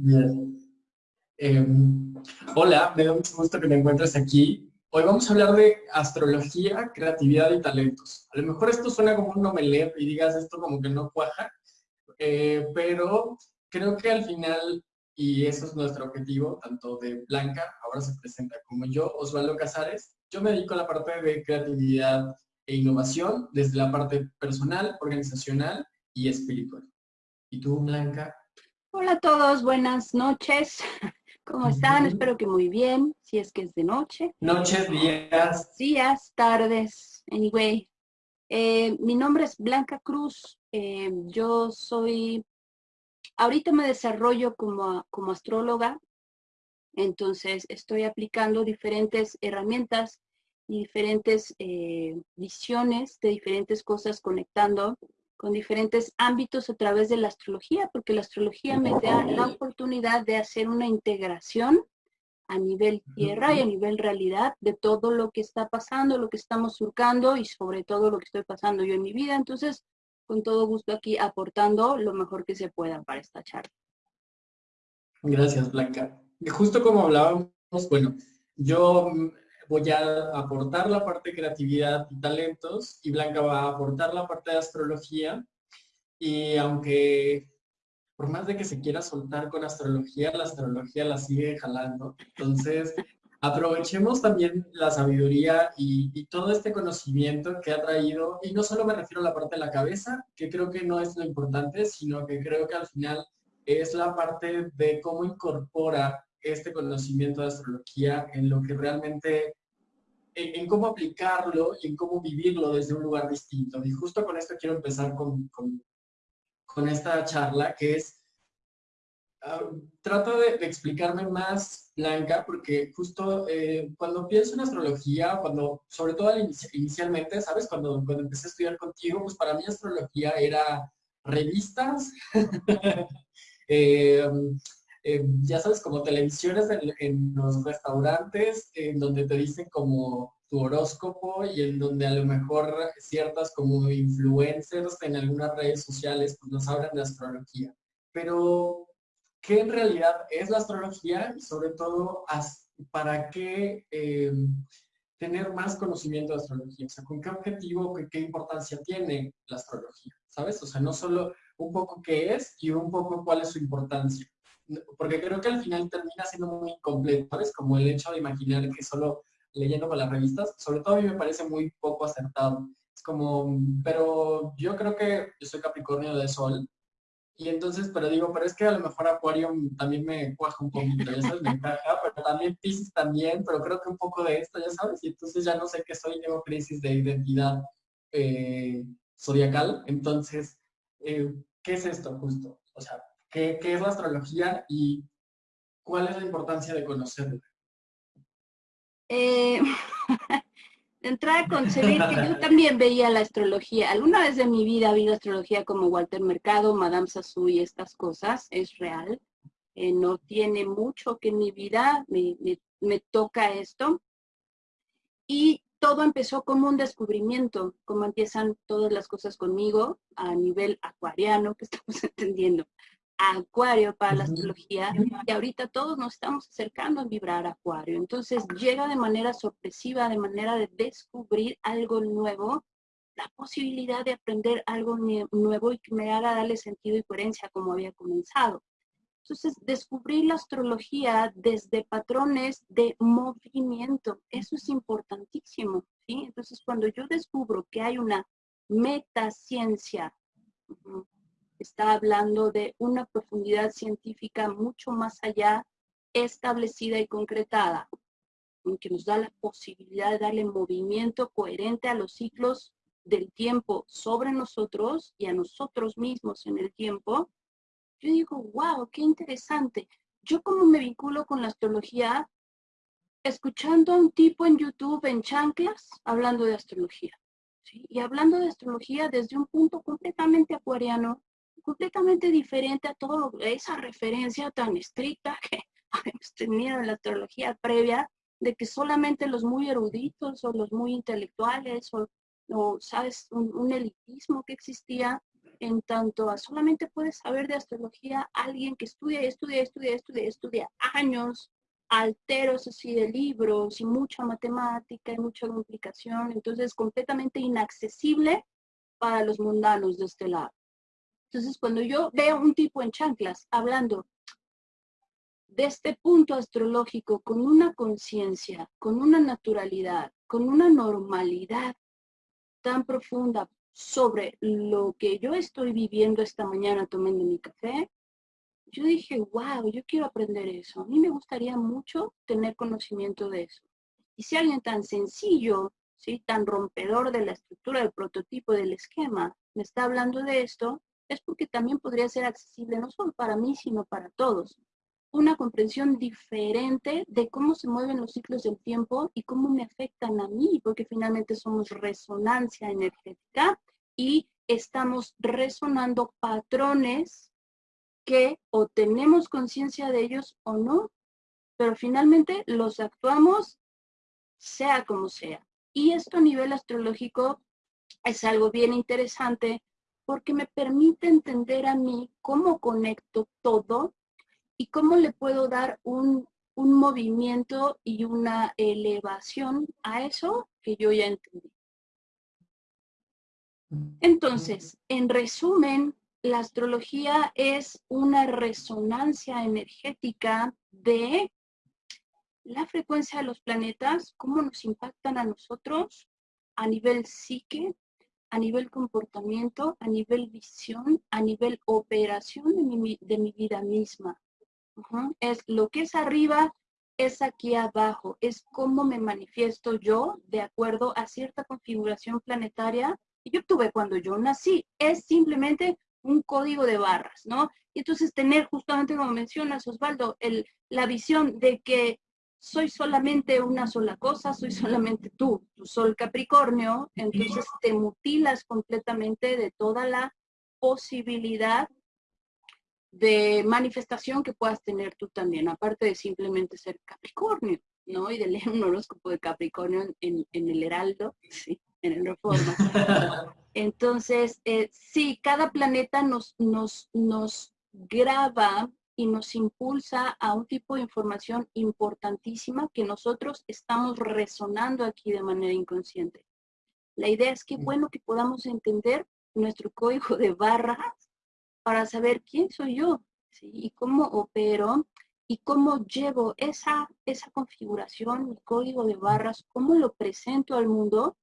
Bien. Em, hola, me da mucho gusto que me encuentres aquí. Hoy vamos a hablar de astrología, creatividad y talentos. A lo mejor esto suena como un nomelet y digas esto como que no cuaja, eh, pero creo que al final, y eso es nuestro objetivo, tanto de Blanca, ahora se presenta como yo, Osvaldo Casares, yo me dedico a la parte de creatividad e innovación desde la parte personal, organizacional y espiritual. ¿Y tú, Blanca? Hola a todos, buenas noches. ¿Cómo están? Espero que muy bien, si es que es de noche. Noches, días. Días, tardes, anyway. Eh, mi nombre es Blanca Cruz. Eh, yo soy, ahorita me desarrollo como, como astróloga, entonces estoy aplicando diferentes herramientas y diferentes eh, visiones de diferentes cosas conectando con diferentes ámbitos a través de la astrología, porque la astrología me da la oportunidad de hacer una integración a nivel tierra y a nivel realidad de todo lo que está pasando, lo que estamos surcando y sobre todo lo que estoy pasando yo en mi vida. Entonces, con todo gusto aquí aportando lo mejor que se pueda para esta charla. Gracias, Blanca. Justo como hablábamos, bueno, yo voy a aportar la parte de creatividad y talentos y Blanca va a aportar la parte de astrología. Y aunque por más de que se quiera soltar con astrología, la astrología la sigue jalando. Entonces, aprovechemos también la sabiduría y, y, todo este conocimiento que ha traído, y no solo me refiero a la parte de la cabeza, que creo que no es lo importante, sino que creo que al final es la parte de cómo incorpora este conocimiento de astrología en lo que realmente en, cómo aplicarlo y en cómo vivirlo desde un lugar distinto. Y justo con esto quiero empezar con, con, esta charla, que es, uh, trato de, explicarme más, Blanca, porque justo eh, cuando pienso en astrología, cuando, sobre todo inicialmente, ¿sabes? Cuando, cuando empecé a estudiar contigo, pues para mí astrología era revistas, eh, eh, ya sabes, como televisiones en, los restaurantes, en donde te dicen como tu horóscopo y en donde a lo mejor ciertas como influencers en algunas redes sociales pues nos hablan de astrología. Pero, ¿qué en realidad es la astrología? Y sobre todo, ¿para qué eh, tener más conocimiento de astrología? O sea, ¿con qué objetivo, qué, qué importancia tiene la astrología? ¿Sabes? O sea, no solo un poco qué es y un poco cuál es su importancia porque creo que al final termina siendo muy incompleto, ¿sabes? Como el hecho de imaginar que solo leyendo con las revistas, sobre todo a mí me parece muy poco acertado. Es como, pero yo creo que yo soy Capricornio de Sol, y entonces, pero digo, pero es que a lo mejor Acuario también me cuaja un poquito, ya sabes, me encaja, pero también Pisces también, pero creo que un poco de esto, ya sabes, y entonces ya no sé qué soy, tengo crisis de identidad eh, zodiacal, entonces, eh, ¿qué es esto justo? O sea, qué, es la astrología y cuál es la importancia de conocerla. Eh, de entrada concebir que yo también veía la astrología. Alguna vez de mi vida ha habido astrología como Walter Mercado, Madame Sassou y estas cosas. Es real. Eh, no tiene mucho que en mi vida me, me toca esto. Y todo empezó como un descubrimiento, como empiezan todas las cosas conmigo a nivel acuariano que estamos entendiendo. Acuario para la astrología y ahorita todos nos estamos acercando a vibrar Acuario. Entonces llega de manera sorpresiva, de manera de descubrir algo nuevo, la posibilidad de aprender algo nuevo y que me haga darle sentido y coherencia como había comenzado. Entonces, descubrir la astrología desde patrones de movimiento, eso es importantísimo, ¿sí? Entonces, cuando yo descubro que hay una metaciencia, está hablando de una profundidad científica mucho más allá, establecida y concretada, que nos da la posibilidad de darle movimiento coherente a los ciclos del tiempo sobre nosotros y a nosotros mismos en el tiempo, yo digo, wow, qué interesante. Yo como me vinculo con la astrología, escuchando a un tipo en YouTube en chanclas hablando de astrología. Y hablando de astrología desde un punto completamente acuariano, completamente diferente a todo esa referencia tan estricta que habíamos tenido en la astrología previa, de que solamente los muy eruditos o los muy intelectuales o, sabes, un, elitismo que existía. en tanto a solamente puedes saber de astrología alguien que estudia, estudia, estudia, estudia, estudia años, alteros así de libros y mucha matemática y mucha complicación, entonces es completamente inaccesible para los mundanos de este lado. Entonces, cuando yo veo un tipo en chanclas hablando de este punto astrológico con una conciencia, con una naturalidad, con una normalidad tan profunda sobre lo que yo estoy viviendo esta mañana tomando mi café, yo dije, wow, yo quiero aprender eso. A mí me gustaría mucho tener conocimiento de eso. Y si alguien tan sencillo, ¿sí? tan rompedor de la estructura del prototipo del esquema, me está hablando de esto, es porque también podría ser accesible no solo para mí, sino para todos. Una comprensión diferente de cómo se mueven los ciclos del tiempo y cómo me afectan a mí, porque finalmente somos resonancia energética y estamos resonando patrones que o tenemos conciencia de ellos o no, pero finalmente los actuamos sea como sea. Y esto a nivel astrológico es algo bien interesante porque me permite entender a mí cómo conecto todo y cómo le puedo dar un, un movimiento y una elevación a eso que yo ya entendí. Entonces, en resumen, la astrología es una resonancia energética de la frecuencia de los planetas, cómo nos impactan a nosotros a nivel psique, a nivel comportamiento, a nivel visión, a nivel operación de mi, de mi vida misma. Es lo que es arriba, es aquí abajo, es cómo me manifiesto yo de acuerdo a cierta configuración planetaria que yo tuve cuando yo nací. Es simplemente un código de barras, ¿no? Y entonces tener justamente como mencionas Osvaldo, el, la visión de que soy solamente una sola cosa, soy solamente tú, tu sol Capricornio, entonces te mutilas completamente de toda la posibilidad de manifestación que puedas tener tú también, aparte de simplemente ser Capricornio, ¿no? Y de leer un horóscopo de Capricornio en, en el Heraldo, sí, en el Reforma. Entonces, eh, sí, cada planeta nos, nos, nos graba y nos impulsa a un tipo de información importantísima que nosotros estamos resonando aquí de manera inconsciente. La idea es que bueno que podamos entender nuestro código de barras para saber quién soy yo y cómo opero y cómo llevo esa, esa configuración, mi código de barras, cómo lo presento al mundo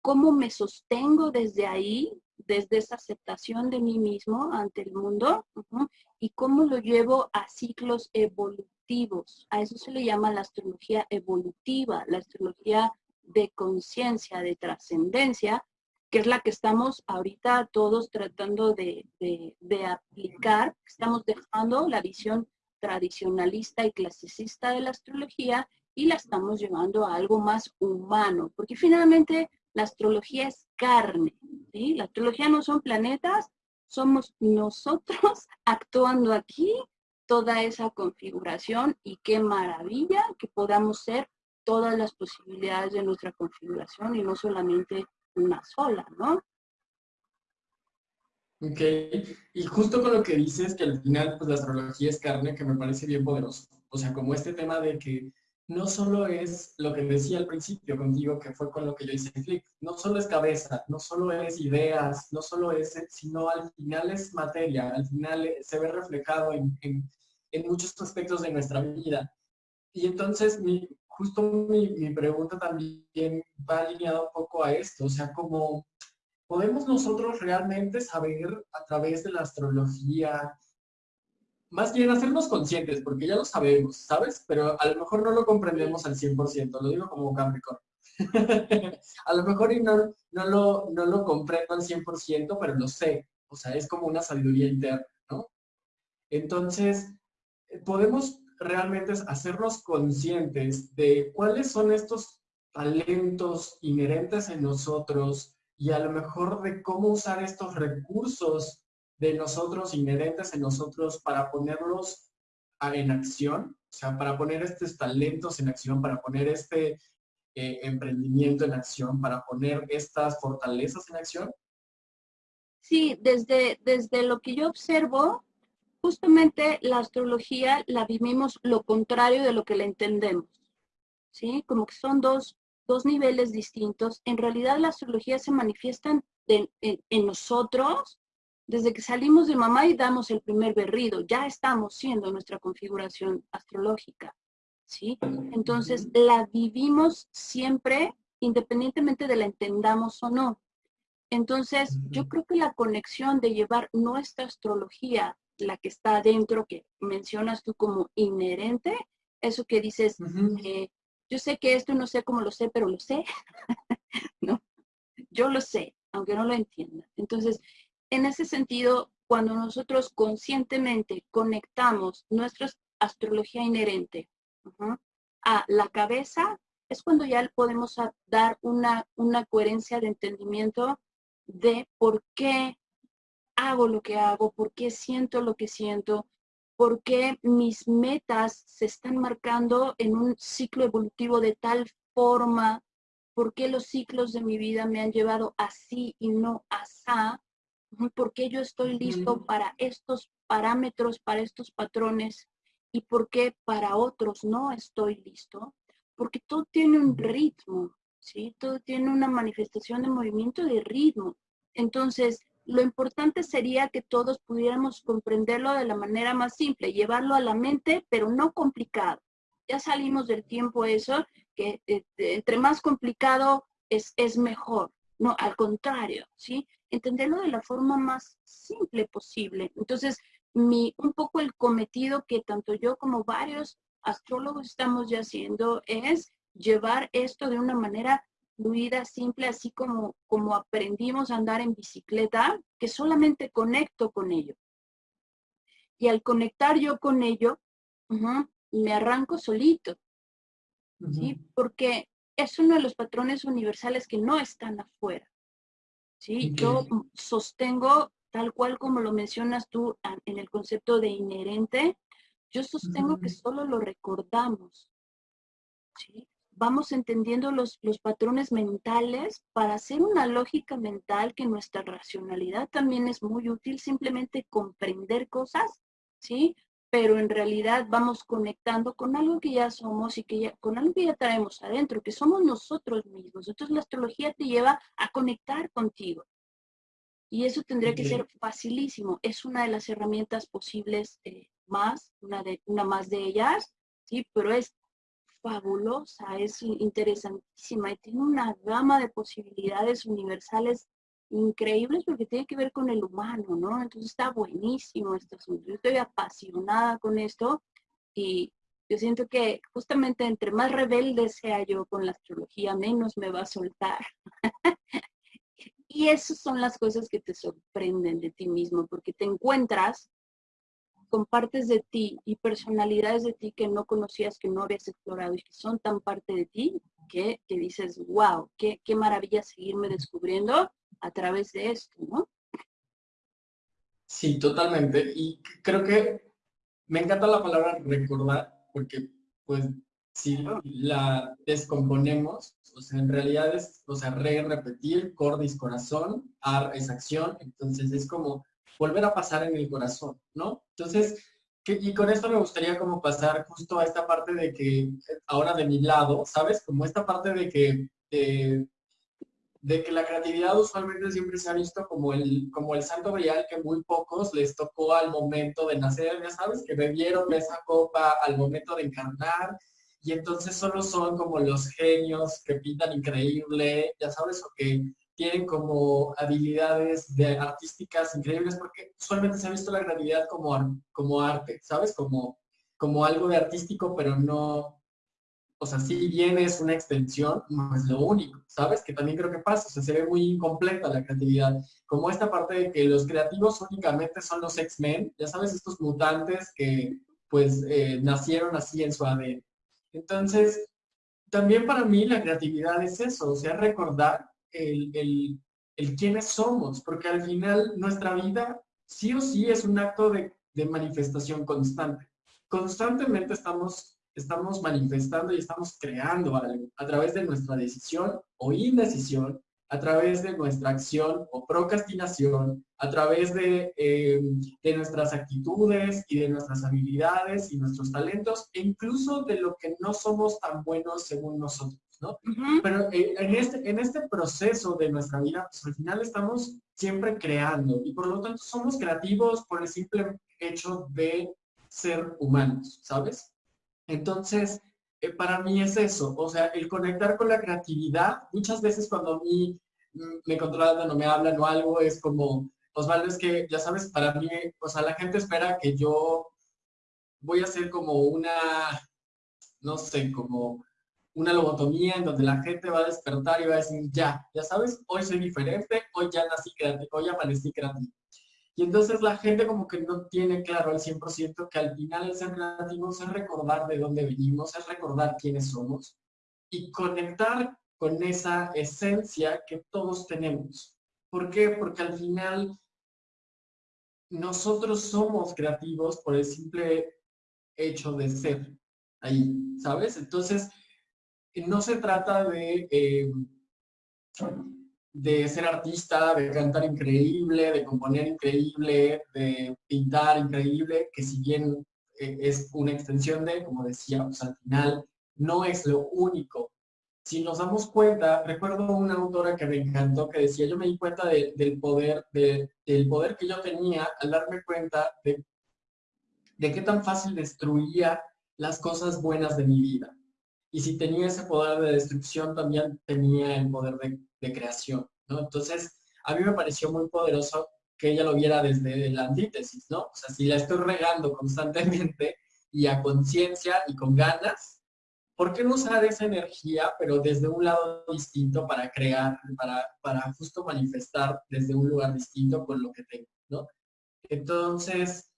cómo me sostengo desde ahí, desde esa aceptación de mí mismo ante el mundo, y cómo lo llevo a ciclos evolutivos. A eso se le llama la astrología evolutiva, la astrología de conciencia, de trascendencia, que es la que estamos ahorita todos tratando de, de, aplicar. Estamos dejando la visión tradicionalista y clasicista de la astrología y la estamos llevando a algo más humano, porque finalmente la astrología es carne, ¿sí? La astrología no son planetas, somos nosotros actuando aquí toda esa configuración y qué maravilla que podamos ser todas las posibilidades de nuestra configuración y no solamente una sola, ¿no? Ok, y justo con lo que dices, que al final pues la astrología es carne, que me parece bien poderoso. O sea, como este tema de que no solo es lo que decía al principio contigo, que fue con lo que yo hice clic, no solo es cabeza, no solo es ideas, no solo es, sino al final es materia, al final se ve reflejado en, muchos aspectos de nuestra vida. Y entonces, mi, justo mi, mi pregunta también va alineada un poco a esto, o sea, como podemos nosotros realmente saber a través de la astrología, más bien hacernos conscientes, porque ya lo sabemos, ¿sabes? Pero a lo mejor no lo comprendemos al 100%, lo digo como Capricornio. a lo mejor no, no, lo, no lo comprendo al 100%, pero lo sé. O sea, es como una sabiduría interna, ¿no? Entonces, podemos realmente hacernos conscientes de cuáles son estos talentos inherentes en nosotros y a lo mejor de cómo usar estos recursos de nosotros, inherentes en nosotros, para ponerlos en acción, o sea, para poner estos talentos en acción, para poner este eh, emprendimiento en acción, para poner estas fortalezas en acción? Sí, desde, desde lo que yo observo, justamente la astrología la vivimos lo contrario de lo que la entendemos, ¿sí? Como que son dos, dos niveles distintos. En realidad la astrología se manifiesta en, en, nosotros desde que salimos de mamá y damos el primer berrido. Ya estamos siendo nuestra configuración astrológica, ¿sí? Entonces la vivimos siempre independientemente de la entendamos o no. Entonces, yo creo que la conexión de llevar nuestra astrología la que está adentro, que mencionas tú como inherente, eso que dices, eh, yo sé que esto no sé cómo lo sé, pero lo sé, ¿no? Yo lo sé, aunque no lo entienda. Entonces, en ese sentido, cuando nosotros conscientemente conectamos nuestra astrología inherente a la cabeza, es cuando ya podemos dar una, coherencia de entendimiento de por qué hago lo que hago, por qué siento lo que siento, por qué mis metas se están marcando en un ciclo evolutivo de tal forma, por qué los ciclos de mi vida me han llevado así y no asá, por qué yo estoy listo para estos parámetros, para estos patrones y por qué para otros no estoy listo, porque todo tiene un ritmo, ¿sí? Todo tiene una manifestación de movimiento de ritmo. Entonces, lo importante sería que todos pudiéramos comprenderlo de la manera más simple, llevarlo a la mente, pero no complicado. Ya salimos del tiempo eso, que eh, entre más complicado es, es mejor. No, al contrario, ¿sí? Entenderlo de la forma más simple posible. Entonces, mi, un poco el cometido que tanto yo como varios astrólogos estamos ya haciendo es llevar esto de una manera fluida, simple, así como, como aprendimos a andar en bicicleta, que solamente conecto con ello. Y al conectar yo con ello, me arranco solito, ¿sí? Porque es uno de los patrones universales que no están afuera, ¿sí? Yo sostengo, tal cual como lo mencionas tú en el concepto de inherente, yo sostengo que solo lo recordamos, ¿sí? vamos entendiendo los, los patrones mentales para hacer una lógica mental que nuestra racionalidad también es muy útil, simplemente comprender cosas, ¿sí? Pero en realidad vamos conectando con algo que ya somos y que ya, con algo que ya traemos adentro, que somos nosotros mismos. Entonces la astrología te lleva a conectar contigo. Y eso tendría que ser facilísimo. Es una de las herramientas posibles eh, más, una, de, una más de ellas, ¿sí? Pero es fabulosa, es interesantísima y tiene una gama de posibilidades universales increíbles porque tiene que ver con el humano, ¿no? Entonces está buenísimo este asunto. Yo estoy apasionada con esto y yo siento que justamente entre más rebelde sea yo con la astrología, menos me va a soltar. y esas son las cosas que te sorprenden de ti mismo, porque te encuentras con partes de ti y personalidades de ti que no conocías, que no habías explorado y que son tan parte de ti que, dices, wow, qué, qué maravilla seguirme descubriendo a través de esto, ¿no? Sí, totalmente. Y creo que me encanta la palabra recordar, porque pues si la descomponemos, o sea, en realidad es, o sea, re, repetir, cordis, corazón, ar es acción, entonces es como volver a pasar en el corazón, ¿no? Entonces, y con esto me gustaría como pasar justo a esta parte de que, ahora de mi lado, ¿sabes? Como esta parte de que, de, que la creatividad usualmente siempre se ha visto como el, como el santo grial que muy pocos les tocó al momento de nacer, ya sabes, que bebieron esa copa al momento de encarnar, y entonces solo son como los genios que pintan increíble, ya sabes, o que tienen como habilidades de artísticas increíbles, porque usualmente se ha visto la creatividad como, como arte, ¿sabes? Como, como algo de artístico, pero no, o sea, si bien es una extensión, no es lo único, ¿sabes? Que también creo que pasa, o sea, se ve muy incompleta la creatividad, como esta parte de que los creativos únicamente son los X-Men, ya sabes, estos mutantes que pues eh, nacieron así en su ADN. Entonces, también para mí la creatividad es eso, o sea, recordar el, el, el quiénes somos, porque al final nuestra vida sí o sí es un acto de, de manifestación constante. Constantemente estamos, estamos manifestando y estamos creando algo a través de nuestra decisión o indecisión, a través de nuestra acción o procrastinación, a través de, eh, de, nuestras actitudes y de nuestras habilidades y nuestros talentos, e incluso de lo que no somos tan buenos según nosotros, ¿no? Pero eh, en, este, en este proceso de nuestra vida, pues al final estamos siempre creando y por lo tanto somos creativos por el simple hecho de ser humanos, ¿sabes? Entonces, eh, para mí es eso, o sea, el conectar con la creatividad, muchas veces cuando a mí mm, me controlan o me hablan o algo, es como, Osvaldo, es que, ya sabes, para mí, o sea, la gente espera que yo voy a hacer como una, no sé, como una lobotomía en donde la gente va a despertar y va a decir, ya, ya sabes, hoy soy diferente, hoy ya nací creativo, hoy amanecí creativo. Y entonces la gente como que no tiene claro al 100% que al final el ser creativos es recordar de dónde venimos, es recordar quiénes somos y conectar con esa esencia que todos tenemos. ¿Por qué? Porque al final nosotros somos creativos por el simple hecho de ser ahí, ¿sabes? Entonces, no se trata de... Eh, de ser artista, de cantar increíble, de componer increíble, de pintar increíble, que si bien eh, es una extensión de, como decíamos al final, no es lo único. Si nos damos cuenta, recuerdo una autora que me encantó que decía, yo me di cuenta del poder, del poder que yo tenía al darme cuenta de, de qué tan fácil destruía las cosas buenas de mi vida. Y si tenía ese poder de destrucción, también tenía el poder de de creación, ¿no? Entonces, a mí me pareció muy poderoso que ella lo viera desde la antítesis, ¿no? O sea, si la estoy regando constantemente y a conciencia y con ganas, ¿por qué no usar esa energía, pero desde un lado distinto para crear, para, para justo manifestar desde un lugar distinto con lo que tengo, ¿no? Entonces,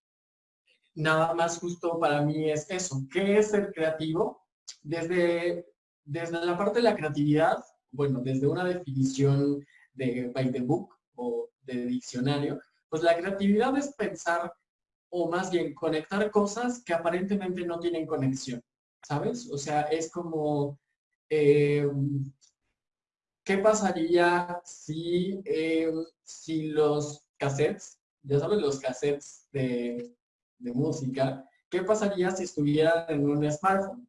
nada más justo para mí es eso. ¿Qué es ser creativo? Desde, desde la parte de la creatividad, bueno, desde una definición de by the book o de diccionario, pues la creatividad es pensar o más bien conectar cosas que aparentemente no tienen conexión, ¿sabes? O sea, es como, eh, ¿qué pasaría si, eh, si los cassettes, ya sabes, los cassettes de, de música, ¿qué pasaría si estuvieran en un smartphone?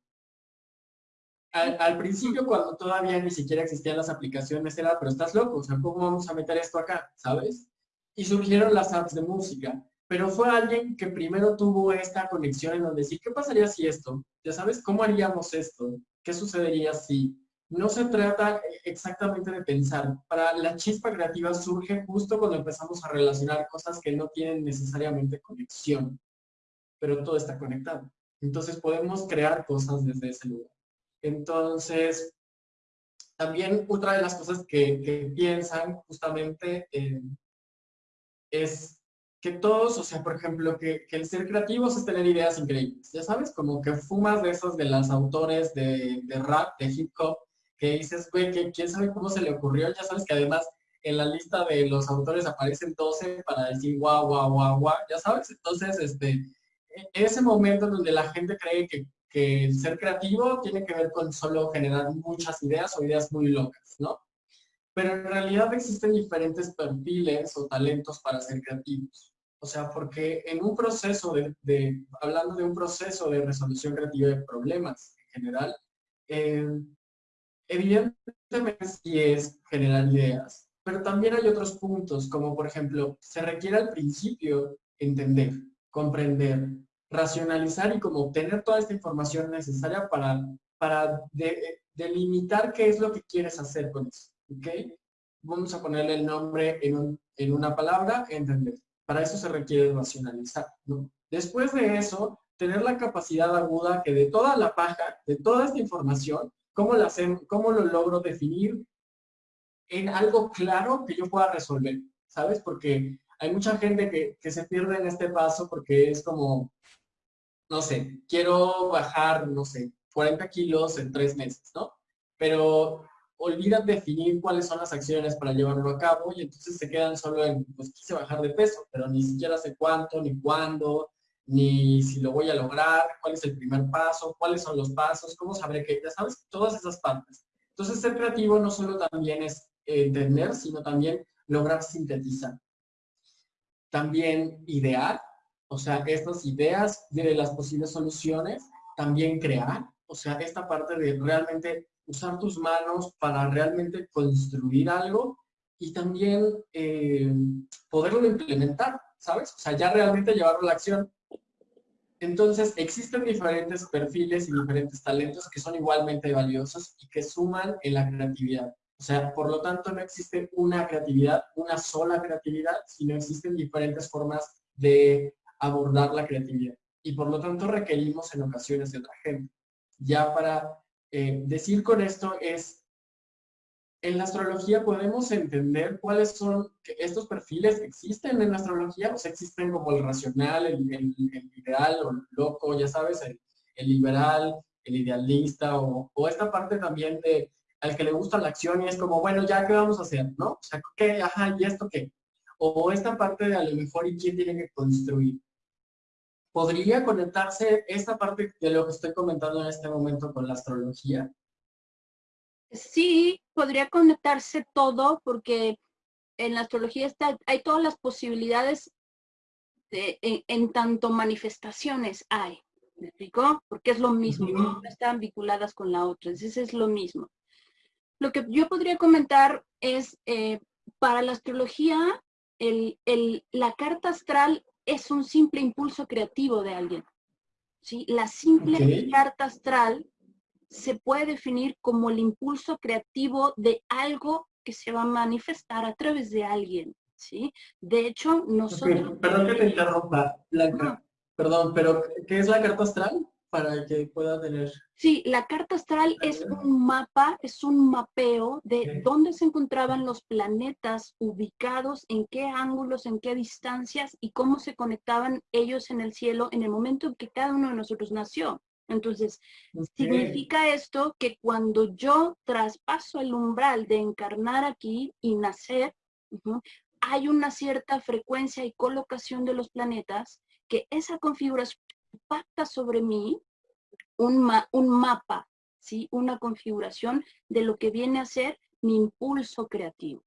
Al, principio, cuando todavía ni siquiera existían las aplicaciones, era, pero estás loco, o sea, ¿cómo vamos a meter esto acá? ¿Sabes? Y surgieron las apps de música, pero fue alguien que primero tuvo esta conexión en donde sí, ¿qué pasaría si esto? Ya sabes, ¿cómo haríamos esto? ¿Qué sucedería si? No se trata exactamente de pensar. Para la chispa creativa surge justo cuando empezamos a relacionar cosas que no tienen necesariamente conexión, pero todo está conectado. Entonces podemos crear cosas desde ese lugar. Entonces, también otra de las cosas que, piensan justamente es que todos, o sea, por ejemplo, que, el ser creativos es tener ideas increíbles. Ya sabes, como que fumas de esos de los autores de, rap, de hip hop, que dices, güey, que quién sabe cómo se le ocurrió. Ya sabes que además en la lista de los autores aparecen 12 para decir guau, guau, guau, guau. Ya sabes, entonces, este, e, ese momento donde la gente cree que que el ser creativo tiene que ver con solo generar muchas ideas o ideas muy locas, ¿no? Pero en realidad existen diferentes perfiles o talentos para ser creativos. O sea, porque en un proceso de, hablando de un proceso de resolución creativa de problemas en general, eh, evidentemente sí es generar ideas, pero también hay otros puntos, como por ejemplo, se requiere al principio entender, comprender, racionalizar y como obtener toda esta información necesaria para, para delimitar qué es lo que quieres hacer con eso. ¿ok? Vamos a ponerle el nombre en, en una palabra, entender. Para eso se requiere racionalizar. Después de eso, tener la capacidad aguda que de toda la paja, de toda esta información, ¿cómo, cómo lo logro definir en algo claro que yo pueda resolver? ¿Sabes? Porque hay mucha gente que, que, se pierde en este paso porque es como, no sé, quiero bajar, no sé, 40 kilos en tres meses, ¿no? Pero olvidan definir cuáles son las acciones para llevarlo a cabo y entonces se quedan solo en, pues quise bajar de peso, pero ni siquiera sé cuánto, ni cuándo, ni si lo voy a lograr, cuál es el primer paso, cuáles son los pasos, cómo sabré que, ya sabes, todas esas partes. Entonces ser creativo no solo también es entender, sino también lograr sintetizar. También idear, o sea, estas ideas de las posibles soluciones, también crear, o sea, esta parte de realmente usar tus manos para realmente construir algo y también eh, poderlo implementar, ¿sabes? O sea, ya realmente llevarlo a la acción. Entonces, existen diferentes perfiles y diferentes talentos que son igualmente valiosos y que suman en la creatividad. O sea, por lo tanto, no existe una creatividad, una sola creatividad, sino existen diferentes formas de abordar la creatividad. Y por lo tanto, requerimos en ocasiones de otra gente. Ya para eh, decir con esto es, en la astrología podemos entender cuáles son, estos perfiles existen en la astrología, o sea, existen como el racional, el, el, ideal o el loco, ya sabes, el, liberal, el idealista, o, o, esta parte también de al que le gusta la acción y es como, bueno, ya, ¿qué vamos a hacer? ¿No? O sea, ¿qué? Ajá, ¿y esto qué? O esta parte de a lo mejor y quién tiene que construir. ¿Podría conectarse esta parte de lo que estoy comentando en este momento con la astrología? Sí, podría conectarse todo porque en la astrología está, hay todas las posibilidades de, en, tanto manifestaciones hay. ¿Me explico? Porque es lo mismo, no están vinculadas con la otra, entonces es lo mismo. Lo que yo podría comentar es, eh, para la astrología, el, el, la carta astral es un simple impulso creativo de alguien. ¿sí? La simple carta astral se puede definir como el impulso creativo de algo que se va a manifestar a través de alguien. ¿sí? De hecho, nosotros... Perdón que te interrumpa, Perdón, pero ¿qué es la carta astral? Para que pueda tener... Sí, la carta astral es un mapa, es un mapeo de dónde se encontraban los planetas ubicados, en qué ángulos, en qué distancias y cómo se conectaban ellos en el cielo en el momento en que cada uno de nosotros nació. Entonces, significa esto que cuando yo traspaso el umbral de encarnar aquí y nacer, hay una cierta frecuencia y colocación de los planetas que esa configuración impacta sobre mí un, un mapa, ¿sí? una configuración de lo que viene a ser mi impulso creativo,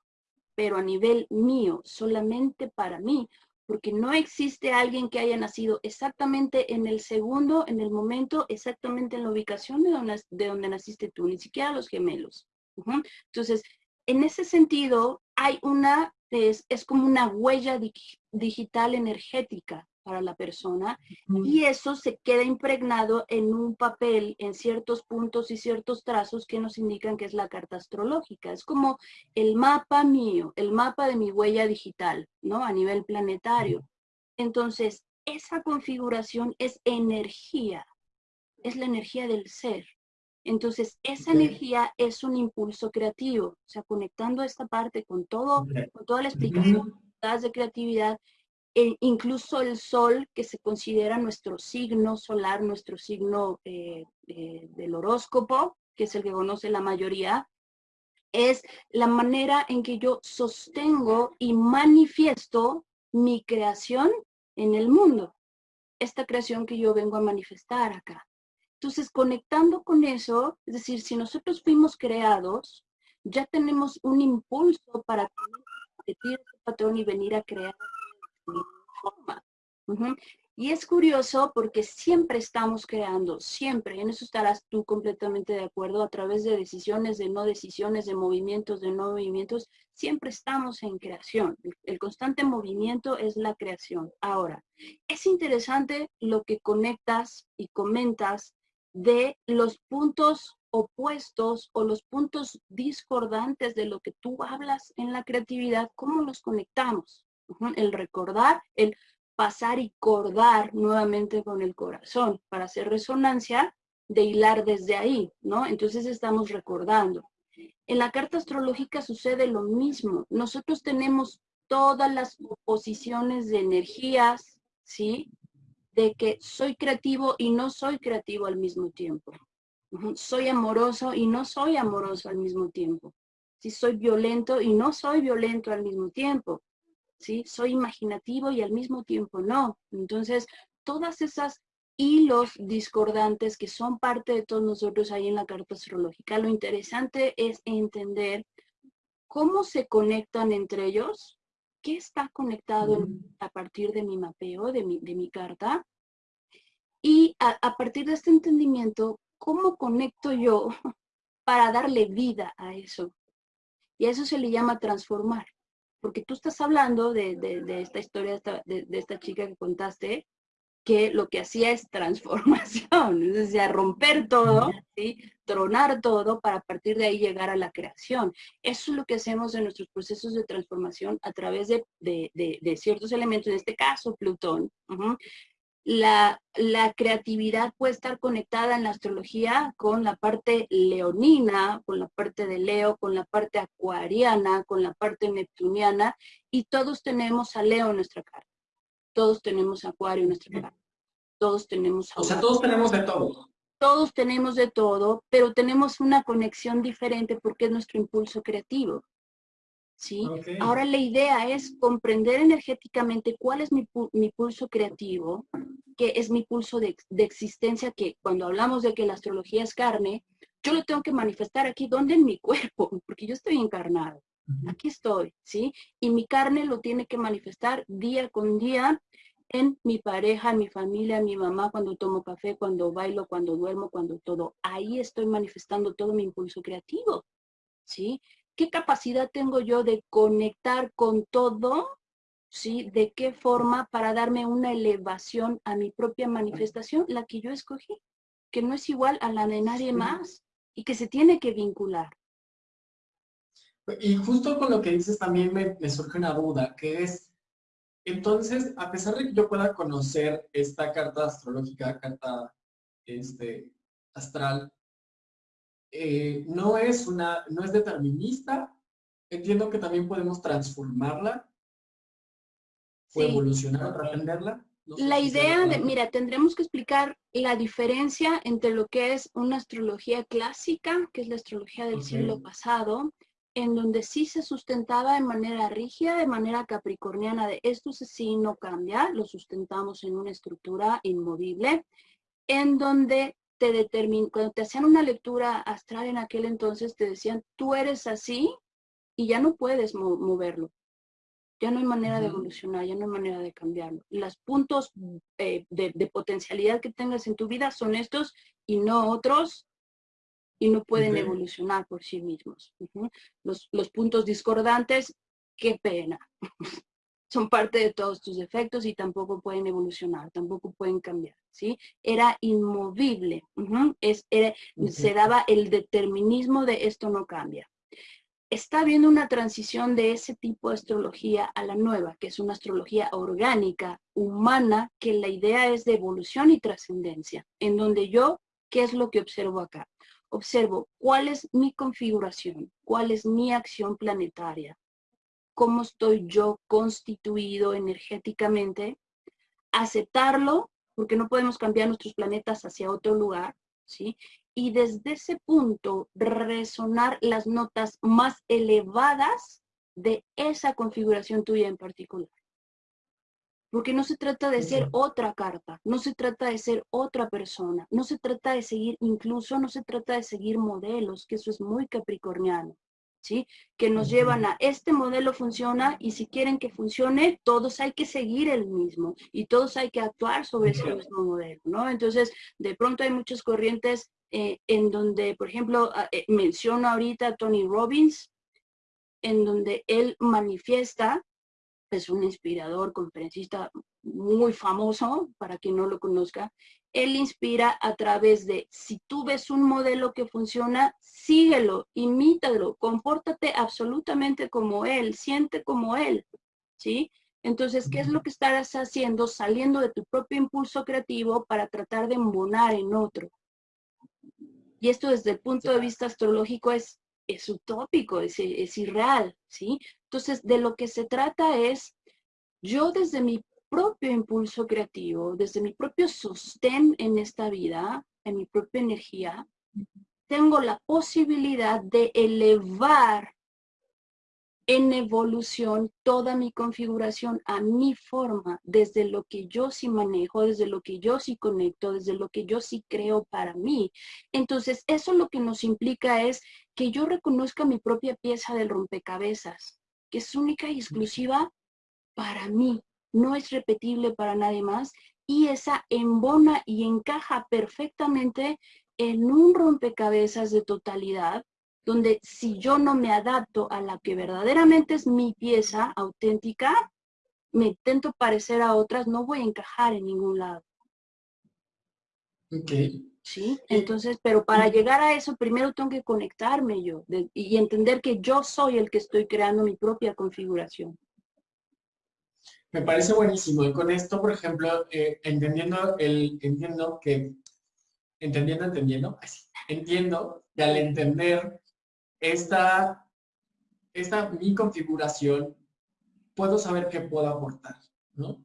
pero a nivel mío, solamente para mí, porque no existe alguien que haya nacido exactamente en el segundo, en el momento, exactamente en la ubicación de donde, de donde naciste tú, ni siquiera los gemelos. Entonces, en ese sentido, hay una, es, es como una huella digital energética para la persona y eso se queda impregnado en un papel, en ciertos puntos y ciertos trazos que nos indican que es la carta astrológica. Es como el mapa mío, el mapa de mi huella digital, ¿no? A nivel planetario. Entonces, esa configuración es energía, es la energía del ser. Entonces, esa energía es un impulso creativo, o sea, conectando esta parte con todo, con toda la explicación de creatividad, incluso el sol, que se considera nuestro signo solar, nuestro signo eh, eh, del horóscopo, que es el que conoce la mayoría, es la manera en que yo sostengo y manifiesto mi creación en el mundo. Esta creación que yo vengo a manifestar acá. Entonces, conectando con eso, es decir, si nosotros fuimos creados, ya tenemos un impulso para repetir ese patrón y venir a crear Y es curioso porque siempre estamos creando, siempre, en eso estarás tú completamente de acuerdo, a través de decisiones, de no decisiones, de movimientos, de no movimientos, siempre estamos en creación. El, constante movimiento es la creación. Ahora, es interesante lo que conectas y comentas de los puntos opuestos o los puntos discordantes de lo que tú hablas en la creatividad, ¿cómo los conectamos? El recordar, el pasar y cordar nuevamente con el corazón para hacer resonancia de hilar desde ahí, ¿no? Entonces estamos recordando. En la carta astrológica sucede lo mismo. Nosotros tenemos todas las posiciones de energías, ¿sí? De que soy creativo y no soy creativo al mismo tiempo. Soy amoroso y no soy amoroso al mismo tiempo. Si soy violento y no soy violento al mismo tiempo. ¿Sí? Soy imaginativo y al mismo tiempo no. Entonces, todas esas hilos discordantes que son parte de todos nosotros ahí en la carta astrológica, lo interesante es entender cómo se conectan entre ellos, qué está conectado a partir de mi mapeo, de mi, de mi carta, y a, a partir de este entendimiento, cómo conecto yo para darle vida a eso. Y a eso se le llama transformar. Porque tú estás hablando de, de, esta historia, de, de, esta chica que contaste, que lo que hacía es transformación, es decir, romper todo, ¿sí? tronar todo para a partir de ahí llegar a la creación. Eso es lo que hacemos en nuestros procesos de transformación a través de, de ciertos elementos, en este caso Plutón, la, creatividad puede estar conectada en la astrología con la parte leonina, con la parte de Leo, con la parte acuariana, con la parte neptuniana, y todos tenemos a Leo en nuestra carta. Todos tenemos a Acuario en nuestra carta. Todos tenemos a... O sea, todos tenemos de todo. Todos tenemos de todo, pero tenemos una conexión diferente porque es nuestro impulso creativo. ¿Sí? Ahora la idea es comprender energéticamente cuál es mi, pulso creativo, que es mi pulso de, existencia, que cuando hablamos de que la astrología es carne, yo lo tengo que manifestar aquí, ¿dónde? En mi cuerpo, porque yo estoy encarnado. Aquí estoy, ¿sí? Y mi carne lo tiene que manifestar día con día en mi pareja, en mi familia, en mi mamá, cuando tomo café, cuando bailo, cuando duermo, cuando todo. Ahí estoy manifestando todo mi impulso creativo, ¿sí? ¿Qué capacidad tengo yo de conectar con todo? ¿Sí? ¿De qué forma para darme una elevación a mi propia manifestación, la que yo escogí, que no es igual a la de nadie más y que se tiene que vincular? Y justo con lo que dices también me, me surge una duda, que es, entonces, a pesar de que yo pueda conocer esta carta astrológica, carta este, astral, eh, no, es una, no es determinista. Entiendo que también podemos transformarla. O evolucionar o trascenderla. la idea de, mira, tendremos que explicar la diferencia entre lo que es una astrología clásica, que es la astrología del siglo pasado, en donde sí se sustentaba de manera rígida, de manera capricorniana, de esto sí no cambia, lo sustentamos en una estructura inmovible, en donde te determin cuando te hacían una lectura astral en aquel entonces, te decían, tú eres así y ya no puedes moverlo. Ya no hay manera de evolucionar, ya no hay manera de cambiarlo. Los puntos eh, de, potencialidad que tengas en tu vida son estos y no otros y no pueden evolucionar por sí mismos. los, los puntos discordantes, qué pena. son parte de todos tus defectos y tampoco pueden evolucionar, tampoco pueden cambiar, ¿sí? Era inmovible, es, se daba el determinismo de esto no cambia. Está habiendo una transición de ese tipo de astrología a la nueva, que es una astrología orgánica, humana, que la idea es de evolución y trascendencia, en donde yo, ¿qué es lo que observo acá? Observo cuál es mi configuración, cuál es mi acción planetaria, cómo estoy yo constituido energéticamente, aceptarlo, porque no podemos cambiar nuestros planetas hacia otro lugar, ¿sí? Y desde ese punto resonar las notas más elevadas de esa configuración tuya en particular. Porque no se trata de ser otra carta, no se trata de ser otra persona, no se trata de seguir, incluso no se trata de seguir modelos, que eso es muy capricorniano. Que nos llevan a este modelo funciona y si quieren que funcione, todos hay que seguir el mismo y todos hay que actuar sobre ese mismo modelo, ¿no? Entonces, de pronto hay muchas corrientes eh, en donde, por ejemplo, eh, menciono ahorita a Tony Robbins, en donde él manifiesta, es un inspirador, conferencista muy famoso, para quien no lo conozca, él inspira a través de, si tú ves un modelo que funciona, síguelo, imítalo, compórtate absolutamente como él, siente como él, ¿sí? Entonces, ¿qué es lo que estás haciendo? Saliendo de tu propio impulso creativo para tratar de embonar en otro. Y esto desde el punto de vista astrológico es, es utópico, es, es irreal, ¿sí? Entonces, de lo que se trata es, yo desde mi propio impulso creativo, desde mi propio sostén en esta vida, en mi propia energía, tengo la posibilidad de elevar en evolución toda mi configuración a mi forma, desde lo que yo sí manejo, desde lo que yo sí conecto, desde lo que yo sí creo para mí. Entonces, eso lo que nos implica es que yo reconozca mi propia pieza del rompecabezas, que es única y exclusiva para mí, no es repetible para nadie más, y esa embona y encaja perfectamente en un rompecabezas de totalidad donde si yo no me adapto a la que verdaderamente es mi pieza auténtica, me intento parecer a otras, no voy a encajar en ningún lado. Ok. ¿Sí? Entonces, pero para llegar a eso, primero tengo que conectarme yo y entender que yo soy el que estoy creando mi propia configuración. Me parece buenísimo. Y con esto, por ejemplo, eh, entendiendo el, entiendo que, entendiendo, entendiendo, entiendo que al entender esta, esta mi configuración, puedo saber qué puedo aportar, ¿no?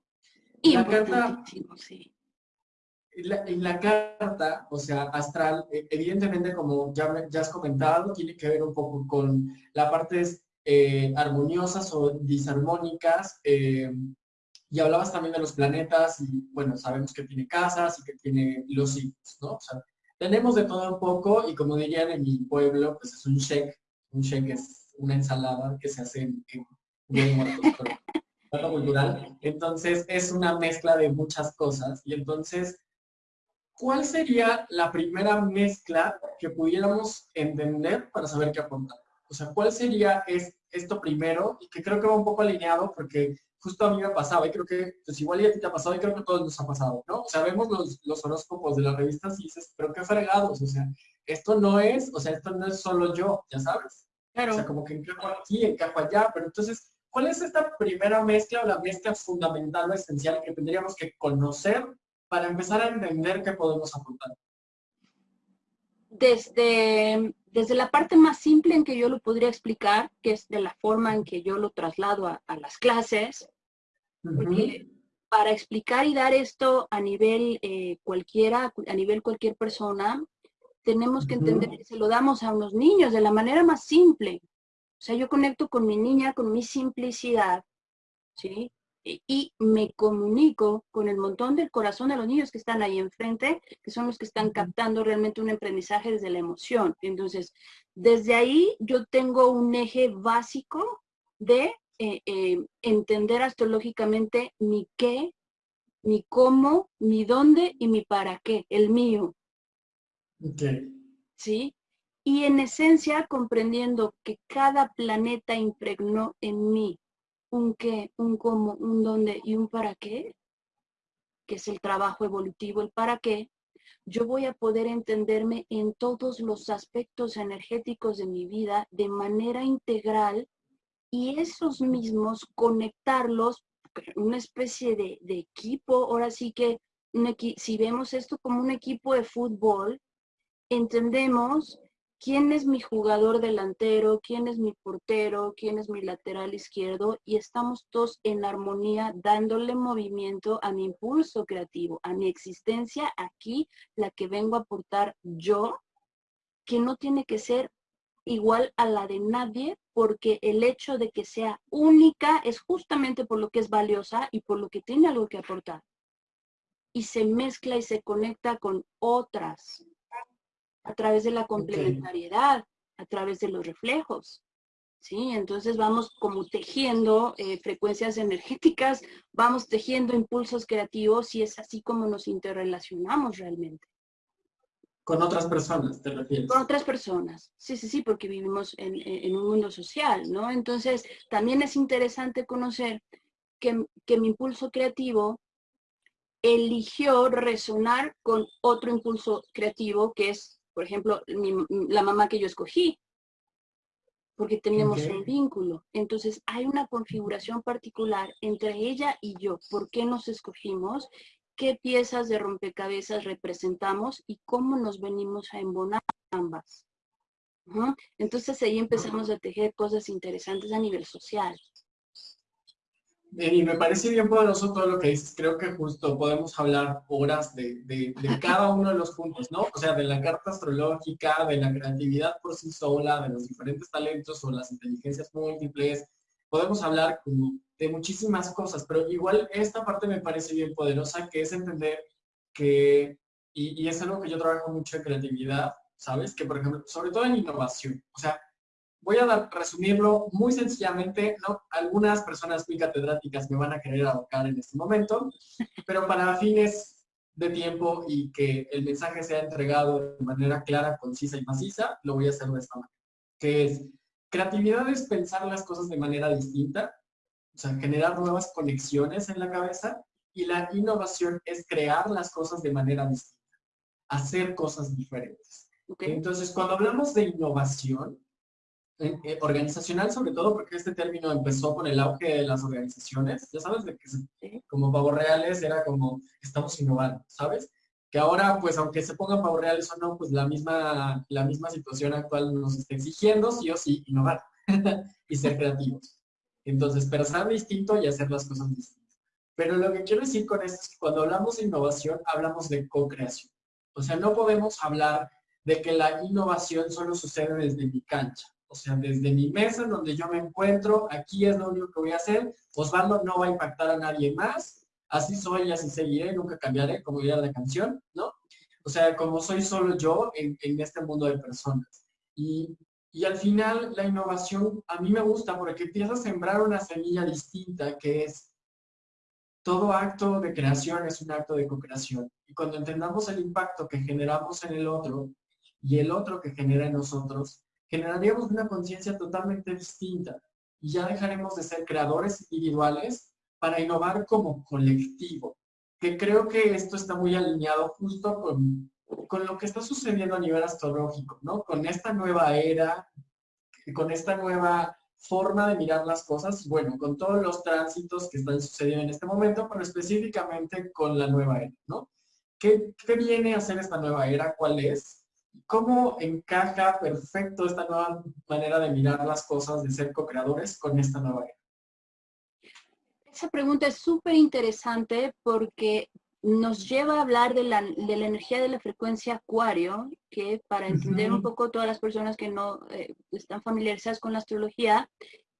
Y la carta, sí. en la carta, o sea, astral, e, evidentemente, como ya, ya has comentado, tiene que ver un poco con las partes eh, armoniosas o disarmónicas. Eh, y hablabas también de los planetas y, bueno, sabemos que tiene casas y que tiene los signos, ¿no? Tenemos de todo un poco y como dirían en mi pueblo, pues es un shake. Un shake es una ensalada que se hace en, en Muertos cultural. Entonces es una mezcla de muchas cosas. Y entonces, ¿cuál sería la primera mezcla que pudiéramos entender para saber qué apuntar? O sea, ¿cuál sería es, esto primero? Y que creo que va un poco alineado porque justo a mí me pasaba, y creo que, pues igual ya a ti te ha pasado, y creo que a todos nos ha pasado, ¿no? O sea, vemos los, los horóscopos de las revistas y dices, pero qué fregados, o sea, esto no es, o sea, esto no es solo yo, ya sabes. Claro. O sea, como que encajo aquí, encajo allá, pero entonces, ¿cuál es esta primera mezcla o la mezcla fundamental o esencial que tendríamos que conocer para empezar a entender qué podemos aportar? Desde, desde la parte más simple en que yo lo podría explicar, que es de la forma en que yo lo traslado a, las clases, porque para explicar y dar esto a nivel eh, cualquiera, a nivel cualquier persona, tenemos que entender que se lo damos a unos niños de la manera más simple. O sea, yo conecto con mi niña, con mi simplicidad, ¿sí? Y me comunico con el montón del corazón de los niños que están ahí enfrente, que son los que están captando realmente un aprendizaje desde la emoción. Entonces, desde ahí yo tengo un eje básico de eh, eh, entender astrológicamente mi qué, mi cómo, mi dónde y mi para qué, el mío. ¿Sí? Y en esencia comprendiendo que cada planeta impregnó en mí un qué, un cómo, un dónde y un para qué, que es el trabajo evolutivo, el para qué, yo voy a poder entenderme en todos los aspectos energéticos de mi vida de manera integral y esos mismos conectarlos, una especie de, equipo, ahora sí que si vemos esto como un equipo de fútbol, entendemos quién es mi jugador delantero, quién es mi portero, quién es mi lateral izquierdo y estamos todos en armonía dándole movimiento a mi impulso creativo, a mi existencia aquí, la que vengo a aportar yo, que no tiene que ser igual a la de nadie porque el hecho de que sea única es justamente por lo que es valiosa y por lo que tiene algo que aportar. Y se mezcla y se conecta con otras a través de la complementariedad, a través de los reflejos. ¿Sí? Entonces vamos como tejiendo eh, frecuencias energéticas, vamos tejiendo impulsos creativos y es así como nos interrelacionamos realmente. Con otras personas, te refieres. Con otras personas, sí, sí, sí, porque vivimos en, en un mundo social, ¿no? Entonces también es interesante conocer que, que mi impulso creativo eligió resonar con otro impulso creativo que es por ejemplo, la mamá que yo escogí, porque teníamos un vínculo. Entonces, hay una configuración particular entre ella y yo. ¿Por qué nos escogimos? ¿Qué piezas de rompecabezas representamos? Y cómo nos venimos a embonar ambas. Entonces, ahí empezamos a tejer cosas interesantes a nivel social. Y me parece bien poderoso todo lo que dices. Creo que justo podemos hablar horas de, de, cada uno de los puntos, ¿no? O sea, de la carta astrológica, de la creatividad por sí sola, de los diferentes talentos o las inteligencias múltiples, podemos hablar como de muchísimas cosas, pero igual esta parte me parece bien poderosa, que es entender que, y, y es algo que yo trabajo mucho en creatividad, ¿sabes? Que, por ejemplo, sobre todo en innovación, o sea, voy a resumirlo muy sencillamente, ¿no? Algunas personas muy catedráticas me van a querer abocar en este momento, pero para fines de tiempo y que el mensaje sea entregado de manera clara, concisa y maciza, lo voy a hacer de esta manera. Que es, creatividad es pensar las cosas de manera distinta, o sea, generar nuevas conexiones en la cabeza, y la innovación es crear las cosas de manera distinta, hacer cosas diferentes. Entonces, cuando hablamos de innovación, eh, organizacional sobre todo, porque este término empezó con el auge de las organizaciones, ya sabes, de que como pavos reales era como, estamos innovando, ¿sabes? Que ahora, pues, aunque se pongan pavos reales o no, pues la misma, la misma situación actual nos está exigiendo, sí o sí, innovar y ser creativos. Entonces, pensar distinto y hacer las cosas distintas. Pero lo que quiero decir con esto es que cuando hablamos de innovación, hablamos de co-creación. O sea, no podemos hablar de que la innovación solo sucede desde mi cancha. O sea, desde mi mesa, donde yo me encuentro, aquí es lo único que voy a hacer. Osvaldo no va a impactar a nadie más. Así soy así seguiré, nunca cambiaré, como diría la canción, ¿no? O sea, como soy solo yo en, este mundo de personas. Y, y al final, la innovación a mí me gusta porque empieza a sembrar una semilla distinta que es todo acto de creación es un acto de co-creación. Y cuando entendamos el impacto que generamos en el otro y el otro que genera en nosotros, generaríamos una conciencia totalmente distinta y ya dejaremos de ser creadores individuales para innovar como colectivo, que creo que esto está muy alineado justo con, con lo que está sucediendo a nivel astrológico, ¿no? Con esta nueva era, con esta nueva forma de mirar las cosas, bueno, con todos los tránsitos que están sucediendo en este momento, pero específicamente con la nueva era, ¿no? ¿Qué, qué viene a ser esta nueva era? ¿Cuál es? ¿Cómo encaja perfecto esta nueva manera de mirar las cosas, de ser co-creadores con esta nueva era? Esa pregunta es súper interesante porque nos lleva a hablar de la, de la, energía de la frecuencia acuario, que para entender un poco todas las personas que no eh, están familiarizadas con la astrología,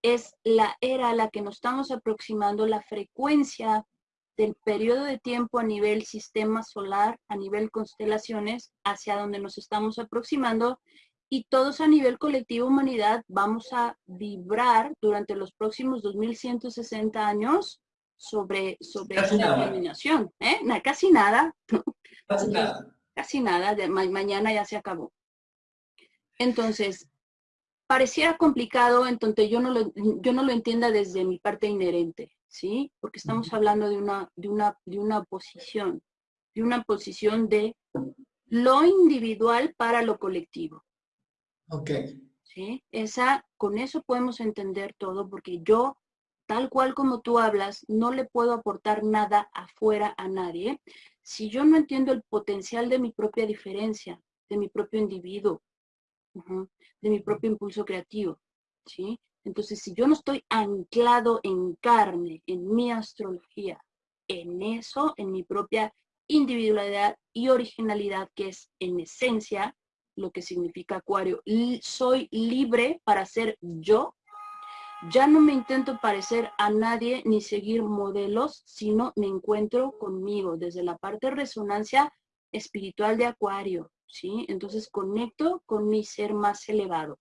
es la era a la que nos estamos aproximando, la frecuencia del periodo de tiempo a nivel sistema solar, a nivel constelaciones, hacia donde nos estamos aproximando y todos a nivel colectivo humanidad vamos a vibrar durante los próximos 2160 años sobre, sobre casi esta iluminación. ¿eh? casi nada. Casi nada. Casi nada, de, mañana ya se acabó. Entonces, pareciera complicado, entonces yo no lo, yo no lo entienda desde mi parte inherente. ¿Sí? Porque estamos hablando de una, de una, de una posición, de una posición de lo individual para lo colectivo. Ok. ¿Sí? Esa, con eso podemos entender todo, porque yo, tal cual como tú hablas, no le puedo aportar nada afuera a nadie si yo no entiendo el potencial de mi propia diferencia, de mi propio individuo, de mi propio impulso creativo, ¿sí? Entonces, si yo no estoy anclado en carne, en mi astrología, en eso, en mi propia individualidad y originalidad, que es en esencia lo que significa acuario, soy libre para ser yo, ya no me intento parecer a nadie ni seguir modelos, sino me encuentro conmigo desde la parte de resonancia espiritual de acuario, ¿sí? Entonces conecto con mi ser más elevado.